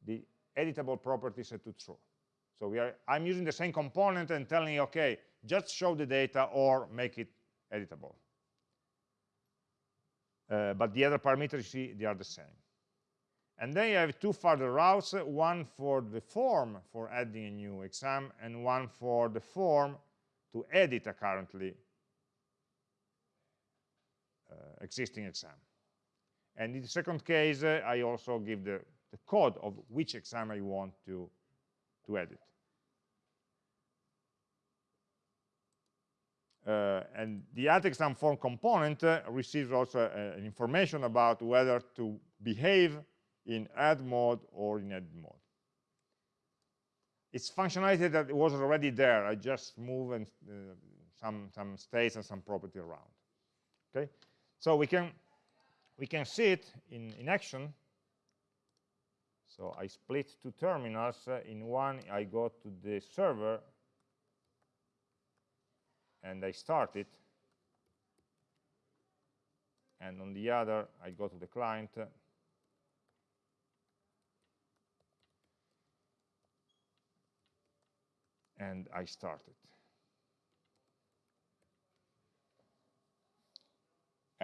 the editable property set to true. So we are, I'm using the same component and telling, you okay, just show the data or make it editable. Uh, but the other parameters, you see, they are the same. And then you have two further routes, one for the form for adding a new exam, and one for the form to edit a currently uh, existing exam. And in the second case, uh, I also give the, the code of which exam I want to, to edit. Uh, and the add exam form component uh, receives also uh, information about whether to behave in add mode or in edit mode. It's functionality that was already there. I just move and, uh, some, some states and some property around. Okay, so we can we can see it in, in action. So I split two terminals. Uh, in one, I go to the server and I start it. And on the other, I go to the client. And I started.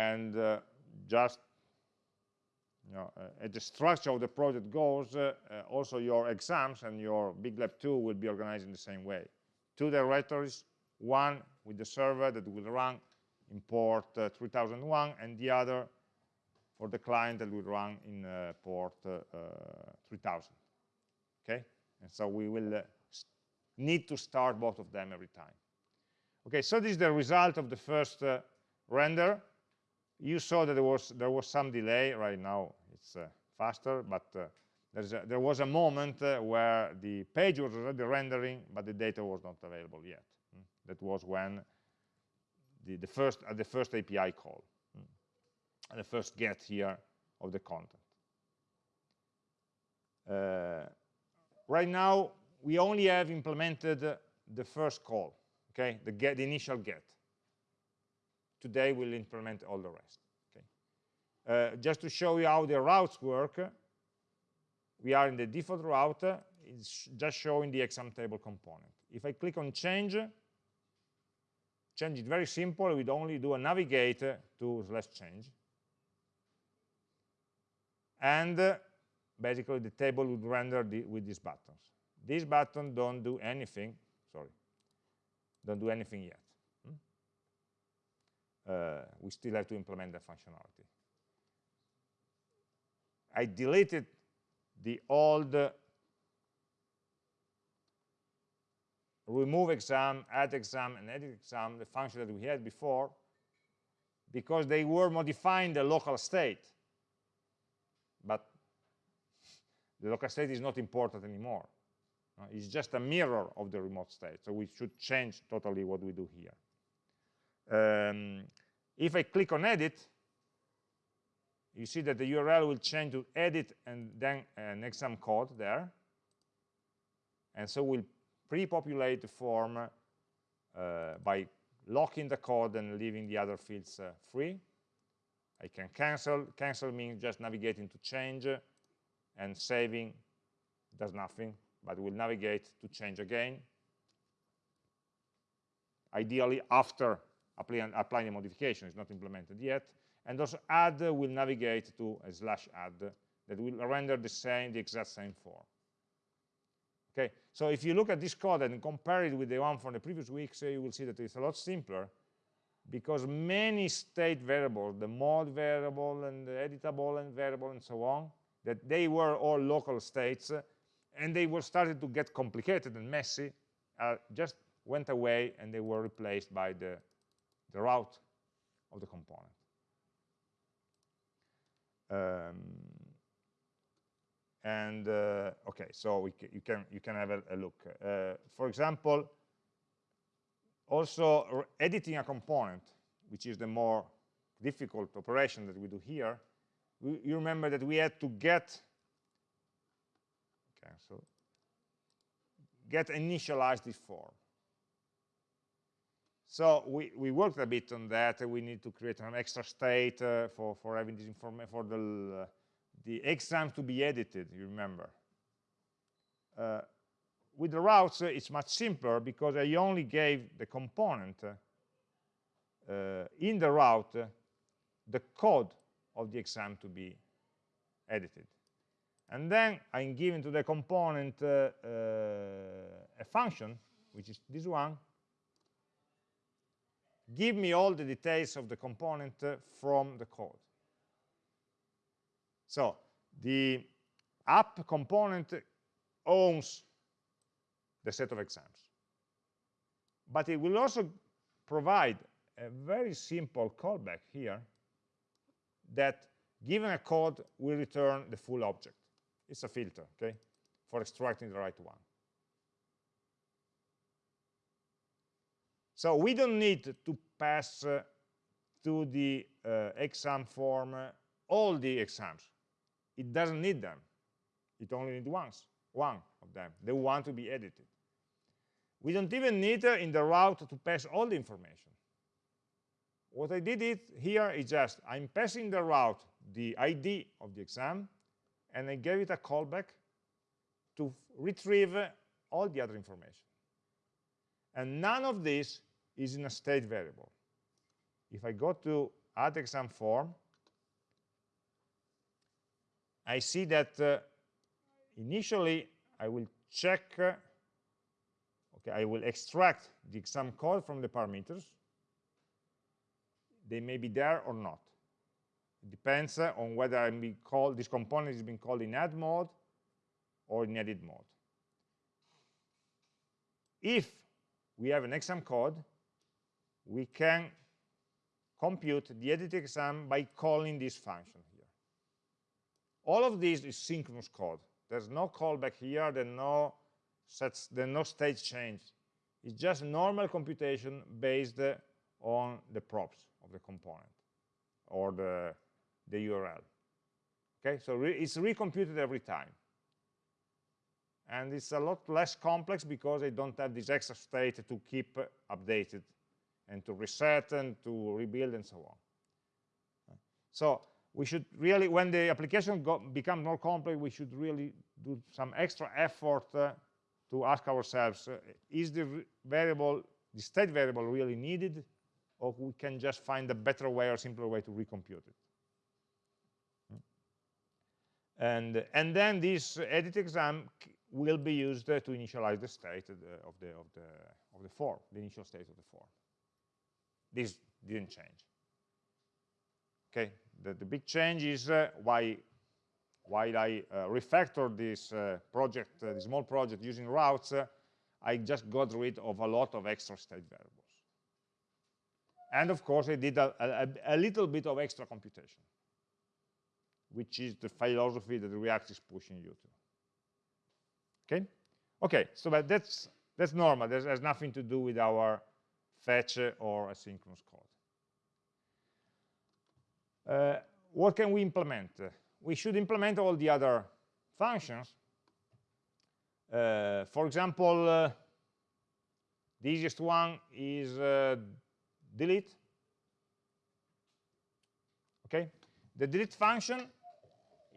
and uh, just you know, uh, as the structure of the project goes, uh, uh, also your exams and your big lab 2 will be organized in the same way. Two directories, one with the server that will run in port uh, 3001, and the other for the client that will run in port 3000. Okay, and so we will need to start both of them every time. Okay, so this is the result of the first render you saw that there was there was some delay right now it's uh, faster but uh, a, there was a moment uh, where the page was already rendering but the data was not available yet mm. that was when the, the first at the first API call mm. the first get here of the content uh, right now we only have implemented the first call okay the get the initial get Today we'll implement all the rest. Okay. Uh, just to show you how the routes work, we are in the default route. It's just showing the exam table component. If I click on change, change it very simple. We'd only do a navigate to slash change. And uh, basically the table would render the, with these buttons. These button don't do anything, sorry, don't do anything yet. Hmm? Uh, we still have to implement the functionality. I deleted the old uh, remove exam, add exam, and edit exam, the function that we had before, because they were modifying the local state. But the local state is not important anymore. Uh, it's just a mirror of the remote state. So we should change totally what we do here. Um, if I click on edit, you see that the URL will change to edit and then an exam code there. And so we'll pre-populate the form uh, by locking the code and leaving the other fields uh, free. I can cancel. Cancel means just navigating to change and saving does nothing, but we'll navigate to change again. Ideally, after applying, applying a modification, it's not implemented yet. And also add will navigate to a slash add that will render the same, the exact same form. Okay, so if you look at this code and compare it with the one from the previous weeks, you will see that it's a lot simpler because many state variables, the mode variable and the editable and variable and so on, that they were all local states and they were started to get complicated and messy, uh, just went away and they were replaced by the, the route of the component. Um, and uh, okay, so you can you can have a, a look. Uh, for example, also editing a component, which is the more difficult operation that we do here. We, you remember that we had to get cancel get initialize this form. So we, we worked a bit on that. We need to create an extra state uh, for, for having this information for the, uh, the exam to be edited, you remember. Uh, with the routes, uh, it's much simpler because I only gave the component uh, in the route the code of the exam to be edited. And then I'm giving to the component uh, uh, a function, which is this one, give me all the details of the component uh, from the code. So the app component owns the set of exams. But it will also provide a very simple callback here that given a code will return the full object. It's a filter, okay, for extracting the right one. So we don't need to pass uh, to the uh, exam form uh, all the exams. It doesn't need them. It only needs once, one of them, the one to be edited. We don't even need uh, in the route to pass all the information. What I did it here is just, I'm passing the route, the ID of the exam, and I gave it a callback to retrieve all the other information. And none of this is in a state variable. If I go to add exam form, I see that uh, initially I will check, uh, okay, I will extract the exam code from the parameters. They may be there or not. It depends on whether I'm being called, this component is being called in add mode or in edit mode. If we have an exam code, we can compute the edit exam by calling this function here. All of this is synchronous code. There's no callback here, there's no, sets, there's no state change. It's just normal computation based on the props of the component or the, the URL. Okay, so re it's recomputed every time. And it's a lot less complex because I don't have this extra state to keep updated and to reset and to rebuild and so on. So we should really, when the application becomes more complex, we should really do some extra effort uh, to ask ourselves, uh, is the variable the state variable really needed, or we can just find a better way or simpler way to recompute it. And, and then this edit exam will be used to initialize the state of the, of the, of the, of the form, the initial state of the form. This didn't change. Okay, the, the big change is uh, why while I uh, refactored this uh, project, uh, this small project using routes, uh, I just got rid of a lot of extra state variables. And of course, I did a, a, a little bit of extra computation, which is the philosophy that React is pushing you to. Okay? Okay, so but that's, that's normal. That has nothing to do with our fetch or asynchronous code. Uh, what can we implement? we should implement all the other functions. Uh, for example, uh, the easiest one is uh, delete. Okay, the delete function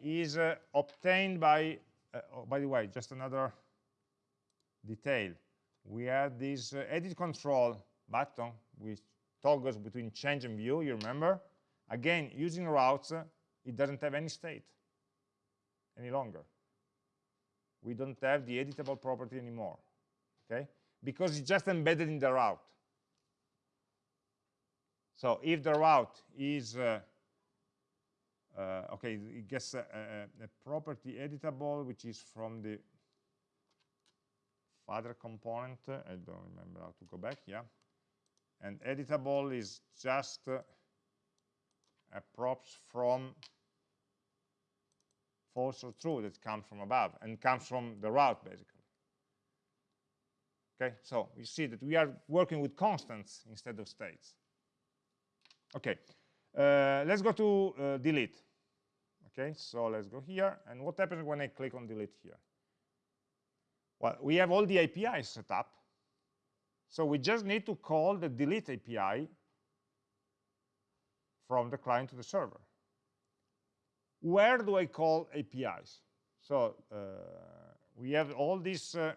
is uh, obtained by, uh, oh, by the way, just another detail. We have this uh, edit control button which toggles between change and view, you remember? Again, using routes, it doesn't have any state any longer. We don't have the editable property anymore, okay? Because it's just embedded in the route. So if the route is, uh, uh, okay, it gets a, a, a, property editable, which is from the father component. I don't remember how to go back, yeah. And editable is just uh, a props from false or true that comes from above and comes from the route basically okay so you see that we are working with constants instead of states okay uh, let's go to uh, delete okay so let's go here. And what happens when I click on delete here? Well we have all the APIs set up. So we just need to call the delete API from the client to the server. Where do I call APIs? So uh, we have all these uh,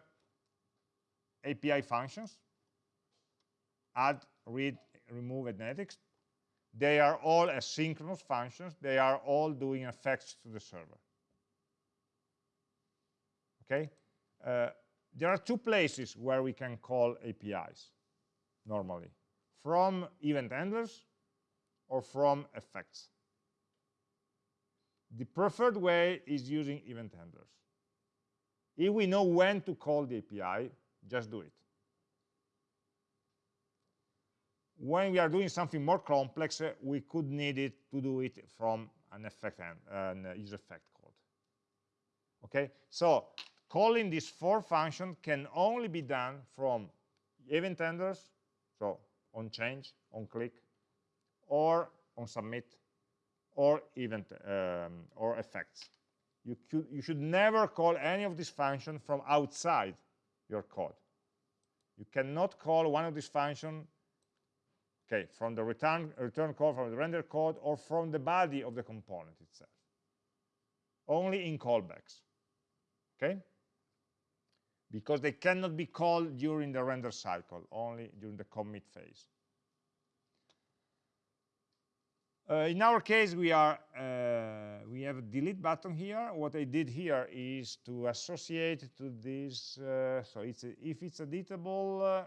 API functions, add, read, remove, and edit. They are all asynchronous functions. They are all doing effects to the server. Okay? Uh, there are two places where we can call APIs normally, from event handlers or from effects. The preferred way is using event handlers. If we know when to call the API, just do it. When we are doing something more complex, uh, we could need it to do it from an effect and an useEffect code. Okay, so calling these four functions can only be done from event handlers, so on change, on click, or on submit, or event um, or effects. You, could, you should never call any of these functions from outside your code. You cannot call one of these functions okay, from the return, return code, from the render code, or from the body of the component itself. Only in callbacks, okay? Because they cannot be called during the render cycle, only during the commit phase. Uh, in our case, we are uh, we have a delete button here. What I did here is to associate to this. Uh, so it's a, if it's editable, uh,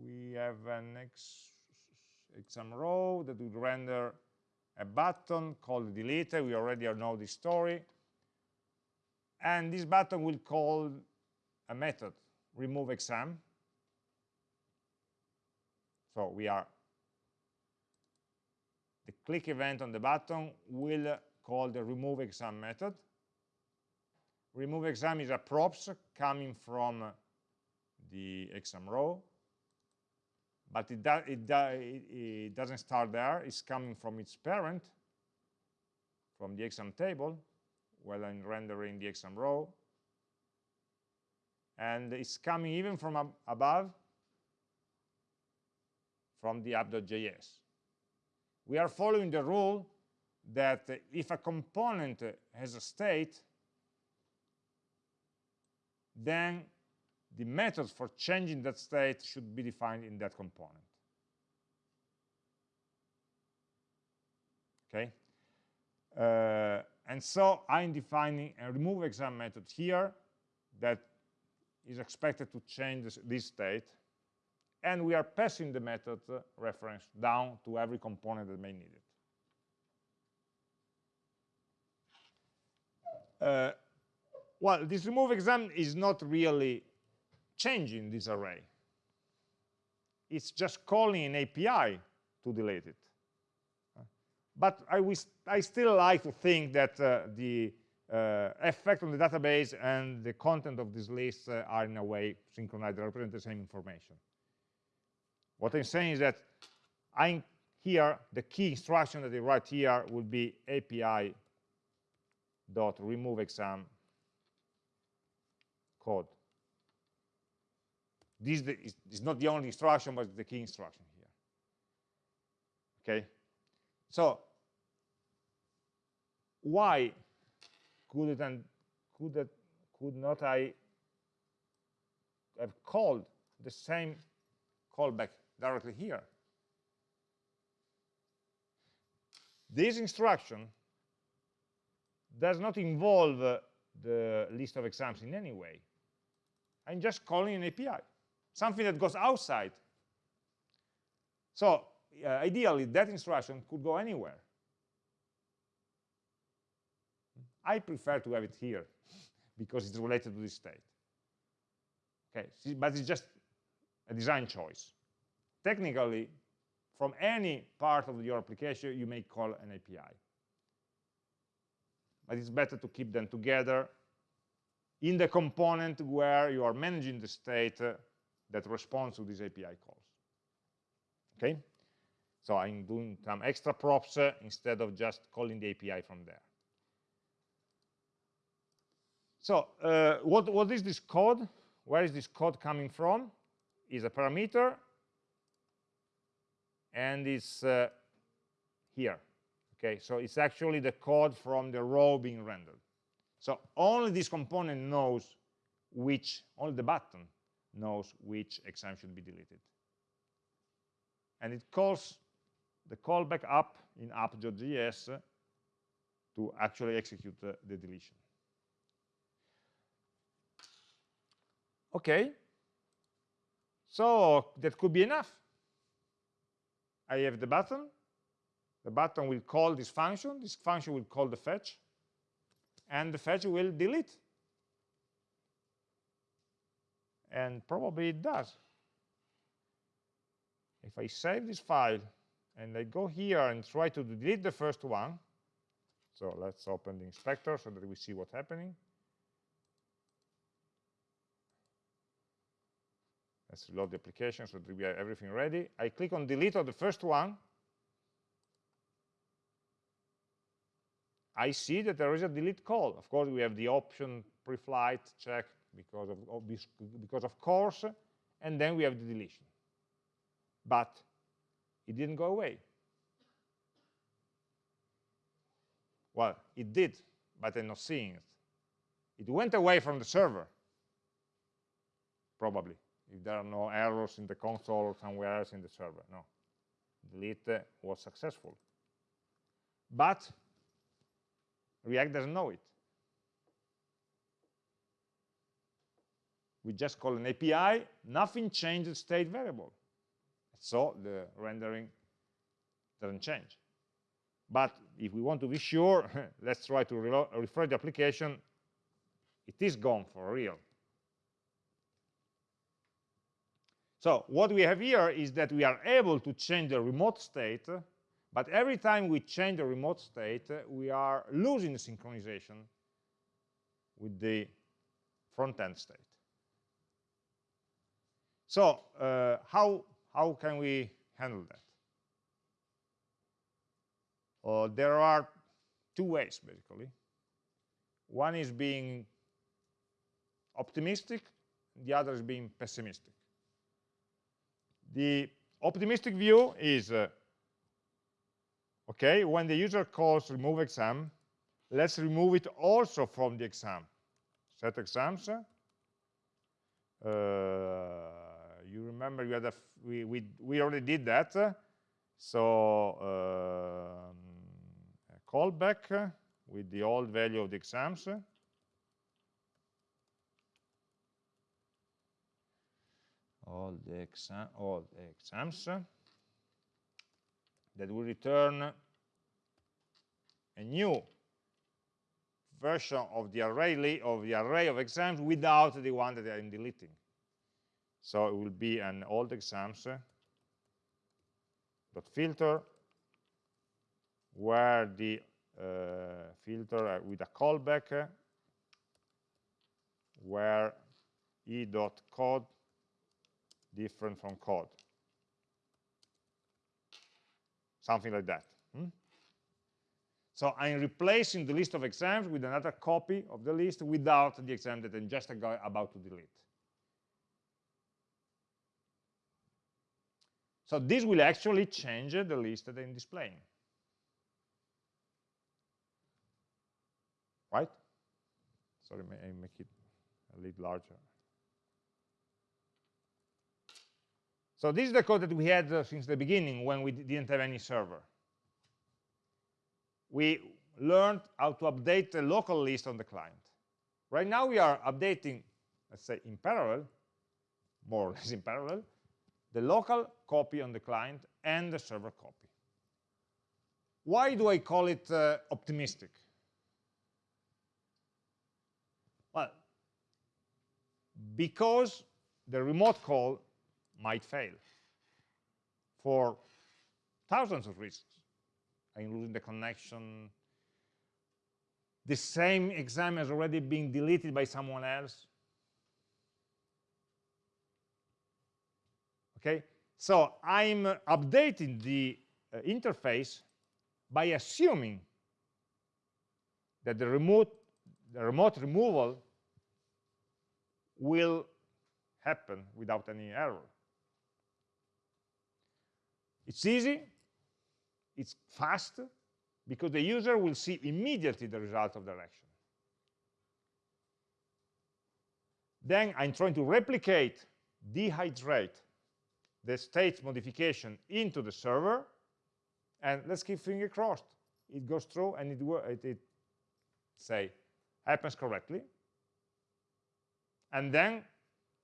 we have an ex, exam row that would render a button called delete. We already know the story, and this button will call a method remove exam. So we are the click event on the button will call the remove exam method. Remove exam is a props coming from the exam row, but it, do, it, do, it, doesn't start there. It's coming from its parent, from the exam table, while I'm rendering the exam row. And it's coming even from ab above, from the app.js we are following the rule that if a component has a state, then the methods for changing that state should be defined in that component. Okay? Uh, and so I'm defining a remove exam method here that is expected to change this, this state. And we are passing the method uh, reference down to every component that may need it. Uh, well, this remove exam is not really changing this array. It's just calling an API to delete it. But I, I still like to think that uh, the uh, effect on the database and the content of this list uh, are in a way synchronized, they represent the same information. What I'm saying is that I'm here, the key instruction that I write here will be API dot remove exam code. This is, is not the only instruction, but the key instruction here. Okay, so why could it and could it could not I have called the same callback directly here? This instruction does not involve uh, the list of exams in any way. I'm just calling an API, something that goes outside. So uh, ideally, that instruction could go anywhere. I prefer to have it here because it's related to this state. Okay, but it's just a design choice. Technically, from any part of your application, you may call an API. But it's better to keep them together in the component where you are managing the state uh, that responds to these API calls. Okay? So I'm doing some extra props uh, instead of just calling the API from there. So uh, what, what is this code? Where is this code coming from? Is a parameter, and it's uh, here. Okay, so it's actually the code from the row being rendered. So only this component knows which, only the button knows which exam should be deleted. And it calls the callback up in app.js to actually execute the, the deletion. Okay, so that could be enough. I have the button. The button will call this function. This function will call the fetch. And the fetch will delete. And probably it does. If I save this file and I go here and try to delete the first one, so let's open the inspector so that we see what's happening. Let's reload the application so that we have everything ready. I click on delete of the first one. I see that there is a delete call. Of course, we have the option pre-flight check because of, because of course, and then we have the deletion. But it didn't go away. Well, it did, but I'm not seeing it. It went away from the server, probably if there are no errors in the console or somewhere else in the server. No, delete uh, was successful. But React doesn't know it. We just call an API, nothing changes state variable. So the rendering doesn't change. But if we want to be sure, let's try to refresh the application. It is gone for real. So what we have here is that we are able to change the remote state, but every time we change the remote state, we are losing synchronization with the front-end state. So uh, how, how can we handle that? Uh, there are two ways, basically. One is being optimistic, the other is being pessimistic. The optimistic view is, uh, okay, when the user calls remove exam, let's remove it also from the exam. Set exams. uh, you remember you we, we, we already did that. So um, callback with the old value of the exams. All the exam, all the exams that will return a new version of the array of the array of exams without the one that I'm deleting. So it will be an old exams dot filter where the uh, filter uh, with a callback uh, where e dot code different from code something like that hmm? so I'm replacing the list of exams with another copy of the list without the exam that I'm just about to delete So this will actually change the list that I'm displaying. Right? Sorry, may I make it a little larger. So this is the code that we had uh, since the beginning when we didn't have any server. We learned how to update the local list on the client. Right now we are updating, let's say in parallel, more or less in parallel, the local copy on the client and the server copy. Why do I call it uh, optimistic? Well, because the remote call might fail for thousands of reasons. I'm the connection. The same exam has already been deleted by someone else. Okay? So i'm updating the uh, interface by assuming that the remote the remote removal will happen without any error. It's easy it's fast because the user will see immediately the result of the action. Then i'm trying to replicate dehydrate the state modification into the server, and let's keep finger crossed. It goes through and it, it, it say, happens correctly. And then,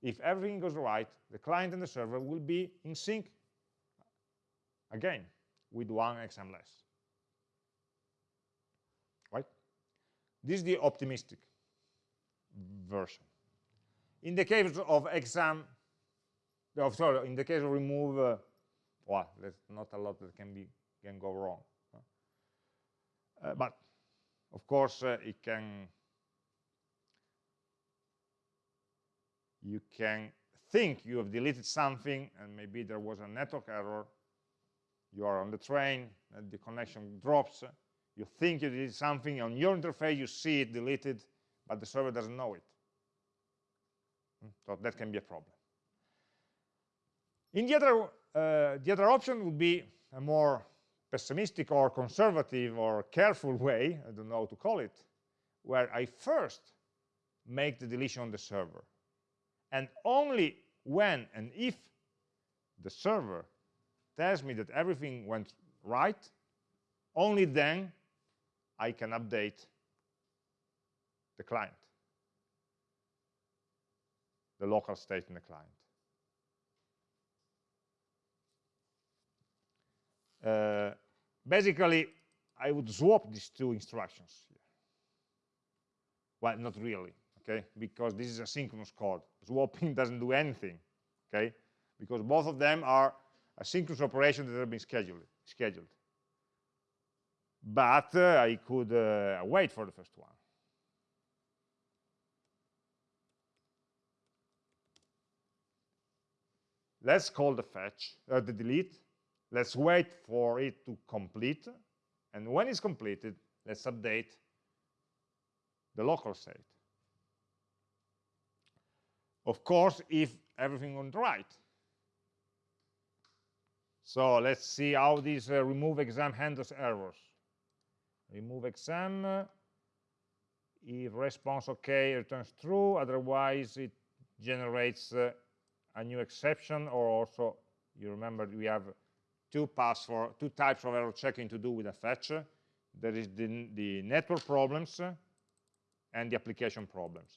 if everything goes right, the client and the server will be in sync again with one exam less. Right? This is the optimistic version. In the case of exam of sorry, in the case of remove, uh, well, there's not a lot that can be can go wrong. Uh, but of course, uh, it can. You can think you have deleted something, and maybe there was a network error. You are on the train, and the connection drops. You think you did something on your interface, you see it deleted, but the server doesn't know it. Hmm, So that can be a problem. In the other, uh, the other option would be a more pessimistic or conservative or careful way, I don't know how to call it, where I first make the deletion on the server. And only when and if the server tells me that everything went right, only then I can update the client, the local state in the client. Uh, basically, I would swap these two instructions. Well, not really, okay? Because this is asynchronous code. Swapping doesn't do anything, okay? Because both of them are asynchronous operation that have been scheduled. scheduled. But uh, I could uh, wait for the first one. Let's call the fetch, uh, the delete, let's wait for it to complete. And when it's completed let's update the local state. Of course if everything went right. So let's see how this uh, remove exam handles errors. Remove exam. If response okay returns true. Otherwise it generates uh, a new exception. Or also you remember we have two two types of error checking to do with a fetch. There is the, the network problems and the application problems.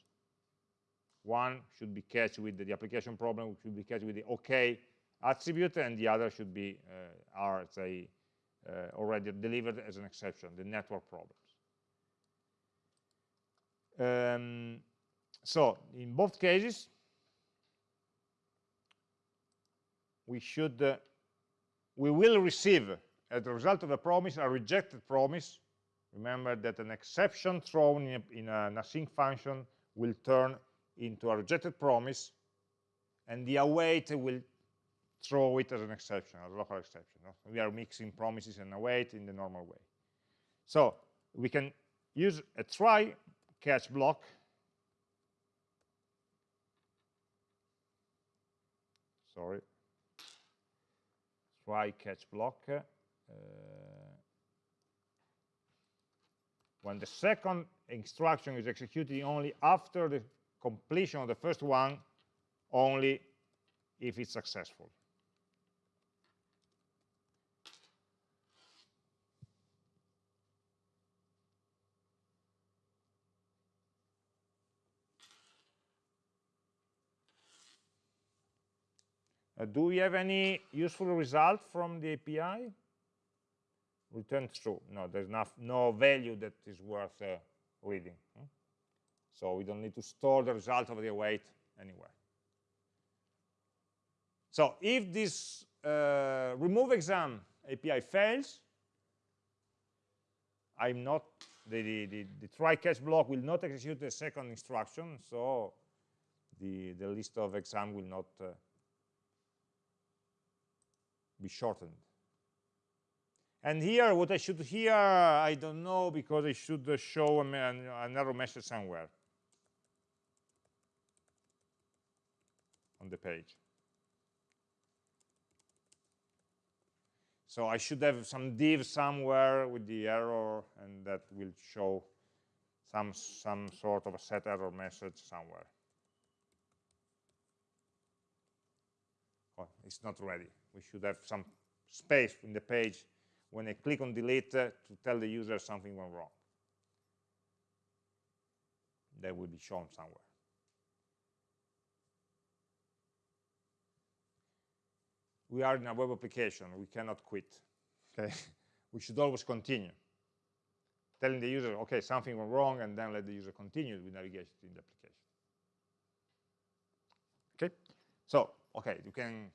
One should be catched with the, the application problem should be catched with the okay attribute and the other should be uh, are say uh, already delivered as an exception the network problems. Um, so in both cases we should uh, we will receive as a result of a promise a rejected promise. Remember that an exception thrown in, a, in an async function will turn into a rejected promise and the await will throw it as an exception as a local exception no? we are mixing promises and await in the normal way. So we can use a try catch block. Sorry try catch block? Uh, when the second instruction is executed only after the completion of the first one only if it's successful Uh, do we have any useful result from the API? Return true. No, there's no, no value that is worth uh, reading. Hmm? So we don't need to store the result of the await anywhere. So if this uh, remove exam API fails, I'm not the, the, the, the, try catch block will not execute the second instruction, so the, the list of exam will not uh, be shortened. And here, what I should here, I don't know, because I should show an, error message somewhere on the page. So I should have some div somewhere with the error, and that will show some, some sort of a set error message somewhere. Oh, it's not ready we should have some space in the page when I click on delete uh, to tell the user something went wrong. That will be shown somewhere. We are in a web application. We cannot quit. Okay, we should always continue. Telling the user, okay, something went wrong, and then let the user continue with navigation in the application. Okay, so okay, you can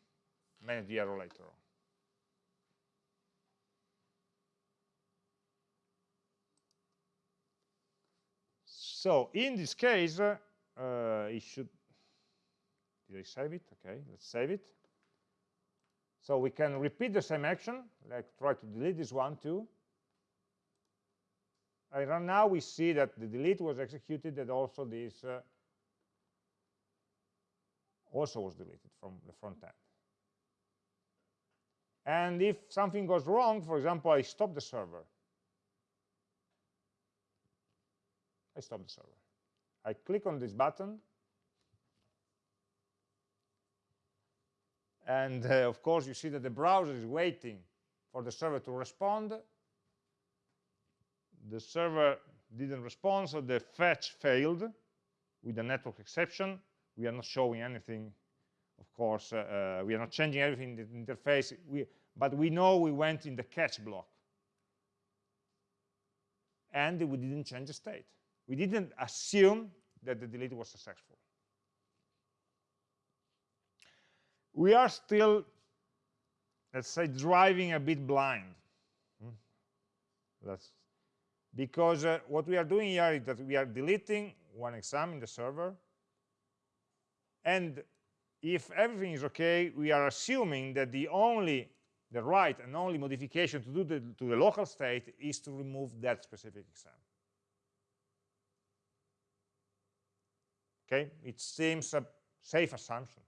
manage the error later on. So in this case, uh, it should, did I save it? Okay, let's save it. So we can repeat the same action, like try to delete this one too. And now we see that the delete was executed and also this uh, also was deleted from the front end. And if something goes wrong, for example, I stop the server. I stop the server. I click on this button. And uh, of course, you see that the browser is waiting for the server to respond. The server didn't respond, so the fetch failed with a network exception. We are not showing anything of course, uh, uh, we are not changing everything in the interface, we, but we know we went in the catch block. And we didn't change the state. We didn't assume that the delete was successful. We are still, let's say, driving a bit blind. Hmm? That's because uh, what we are doing here is that we are deleting one exam in the server, and if everything is okay, we are assuming that the only, the right and only modification to do the, to the local state is to remove that specific exam. Okay, it seems a safe assumption.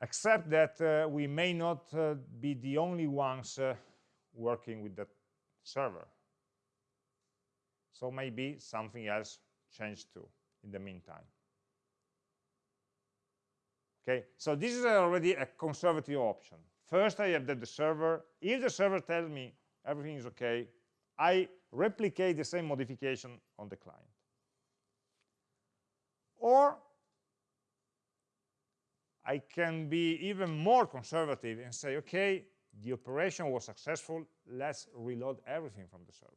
Except that uh, we may not uh, be the only ones uh, working with that server. So maybe something else changed to in the meantime. Okay, so this is already a conservative option. First, I have that the server, if the server tells me everything is okay, I replicate the same modification on the client. Or I can be even more conservative and say, okay, the operation was successful, let's reload everything from the server.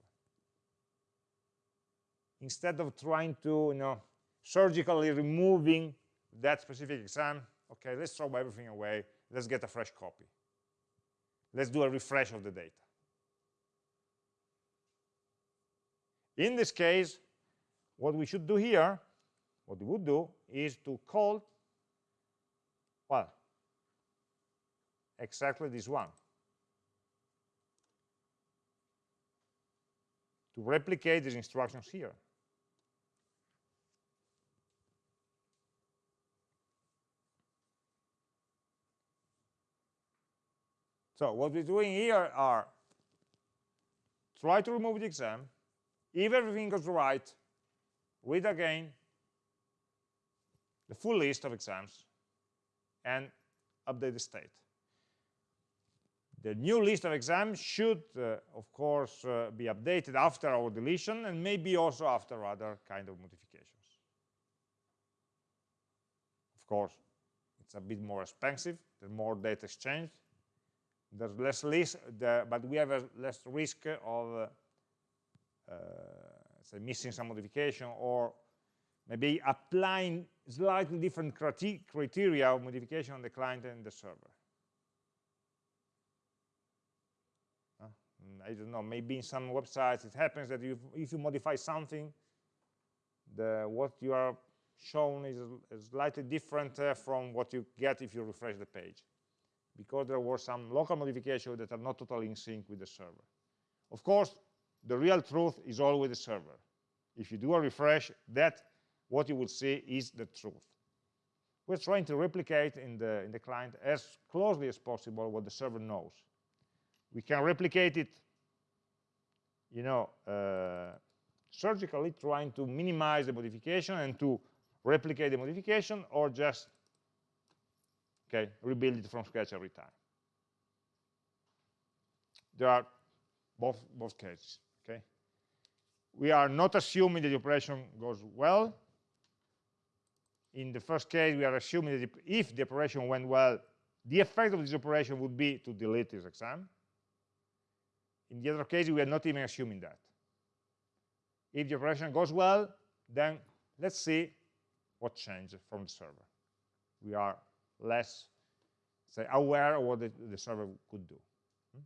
Instead of trying to, you know, surgically removing that specific exam, okay, let's throw everything away, let's get a fresh copy. Let's do a refresh of the data. In this case, what we should do here, what we would do, is to call, well, exactly this one. To replicate these instructions here. So what we're doing here are try to remove the exam. If everything goes right, read again the full list of exams and update the state. The new list of exams should, uh, of course, uh, be updated after our deletion and maybe also after other kind of modifications. Of course, it's a bit more expensive, the more data exchanged, there's less risk, the, but we have a less risk of uh, uh, say missing some modification or maybe applying slightly different criteria of modification on the client and the server. Uh, I don't know, maybe in some websites it happens that you, if you modify something, the, what you are shown is, is slightly different uh, from what you get if you refresh the page because there were some local modifications that are not totally in sync with the server. Of course, the real truth is always the server. If you do a refresh, that what you will see is the truth. We're trying to replicate in the, in the client as closely as possible what the server knows. We can replicate it, you know, uh, surgically trying to minimize the modification and to replicate the modification or just okay? Rebuild it from scratch every time. There are both both cases okay? We are not assuming that the operation goes well. In the first case we are assuming that if the operation went well the effect of this operation would be to delete this exam. In the other case we are not even assuming that. If the operation goes well then let's see what changed from the server. We are less say aware of what the, the server could do. Hmm?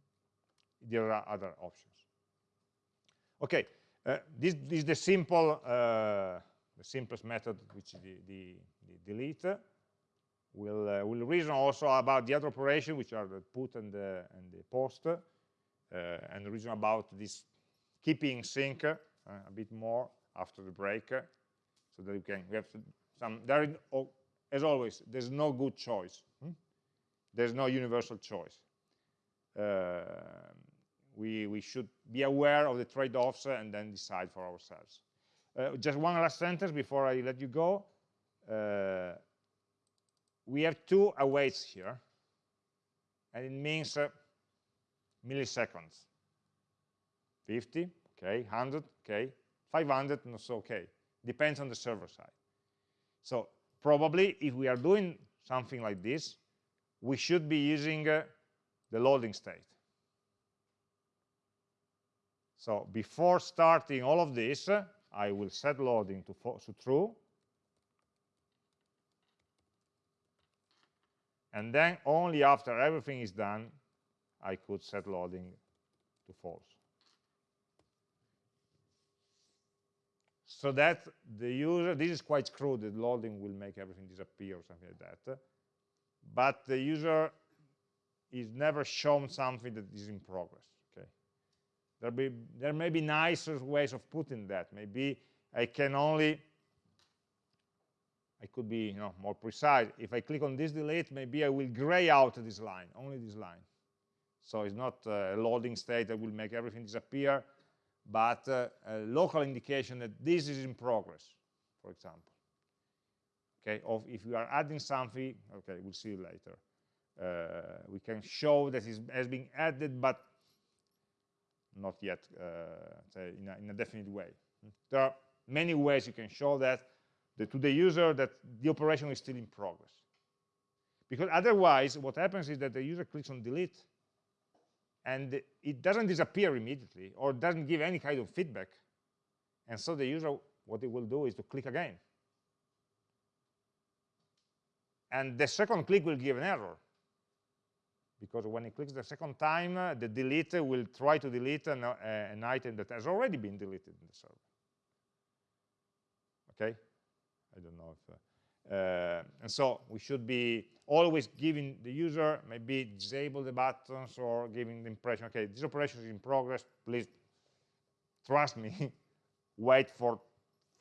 there are other options. Okay uh, this, this, is the simple uh, the simplest method which is the, the, the delete. We'll uh, we'll reason also about the other operation which are the put and the and the post uh, and reason about this keeping sync uh, a bit more after the break so that we can we have some there as always, there's no good choice. Hmm? There's no universal choice. Uh, we, we should be aware of the trade-offs and then decide for ourselves. Uh, just one last sentence before I let you go. Uh, we have two awaits here, and it means uh, milliseconds. 50, okay, 100, okay, 500, not so okay. Depends on the server side. So probably if we are doing something like this, we should be using uh, the loading state. So before starting all of this, uh, I will set loading to, to true. And then only after everything is done, I could set loading to false. So that the user, this is quite crude, the loading will make everything disappear or something like that, but the user is never shown something that is in progress, okay? There, be, there may be nicer ways of putting that. Maybe I can only, I could be you know, more precise. If I click on this delete, maybe I will gray out this line, only this line. So it's not a loading state that will make everything disappear, but uh, a local indication that this is in progress. for example. Okay, or if you are adding something, okay, we'll see later. Uh, we can show that it has been added, but not yet uh, in, a, in a definite way. There are many ways you can show that the, to the user that the operation is still in progress. Because otherwise, what happens is that the user clicks on delete, and it doesn't disappear immediately, or doesn't give any kind of feedback. And so the user, what it will do is to click again. And the second click will give an error because when he clicks the second time, uh, the delete will try to delete an, uh, an, item that has already been deleted in the server. Okay? I don't know if... Uh, and so we should be always giving the user, maybe disable the buttons or giving the impression, okay, this operation is in progress, please trust me, wait for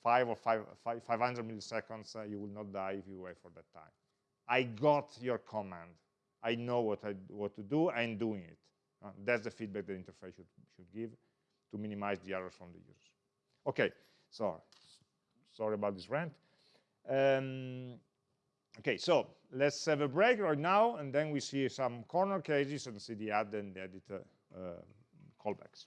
five or five, five 500 milliseconds, uh, you will not die if you wait for that time. I got your command. I know what, I, what to do, I'm doing it. Uh, that's the feedback the interface should, should give to minimize the errors from the users. Okay, so sorry about this rant. Um, okay, so let's have a break right now, and then we see some corner cases and see the add and the edit uh, callbacks.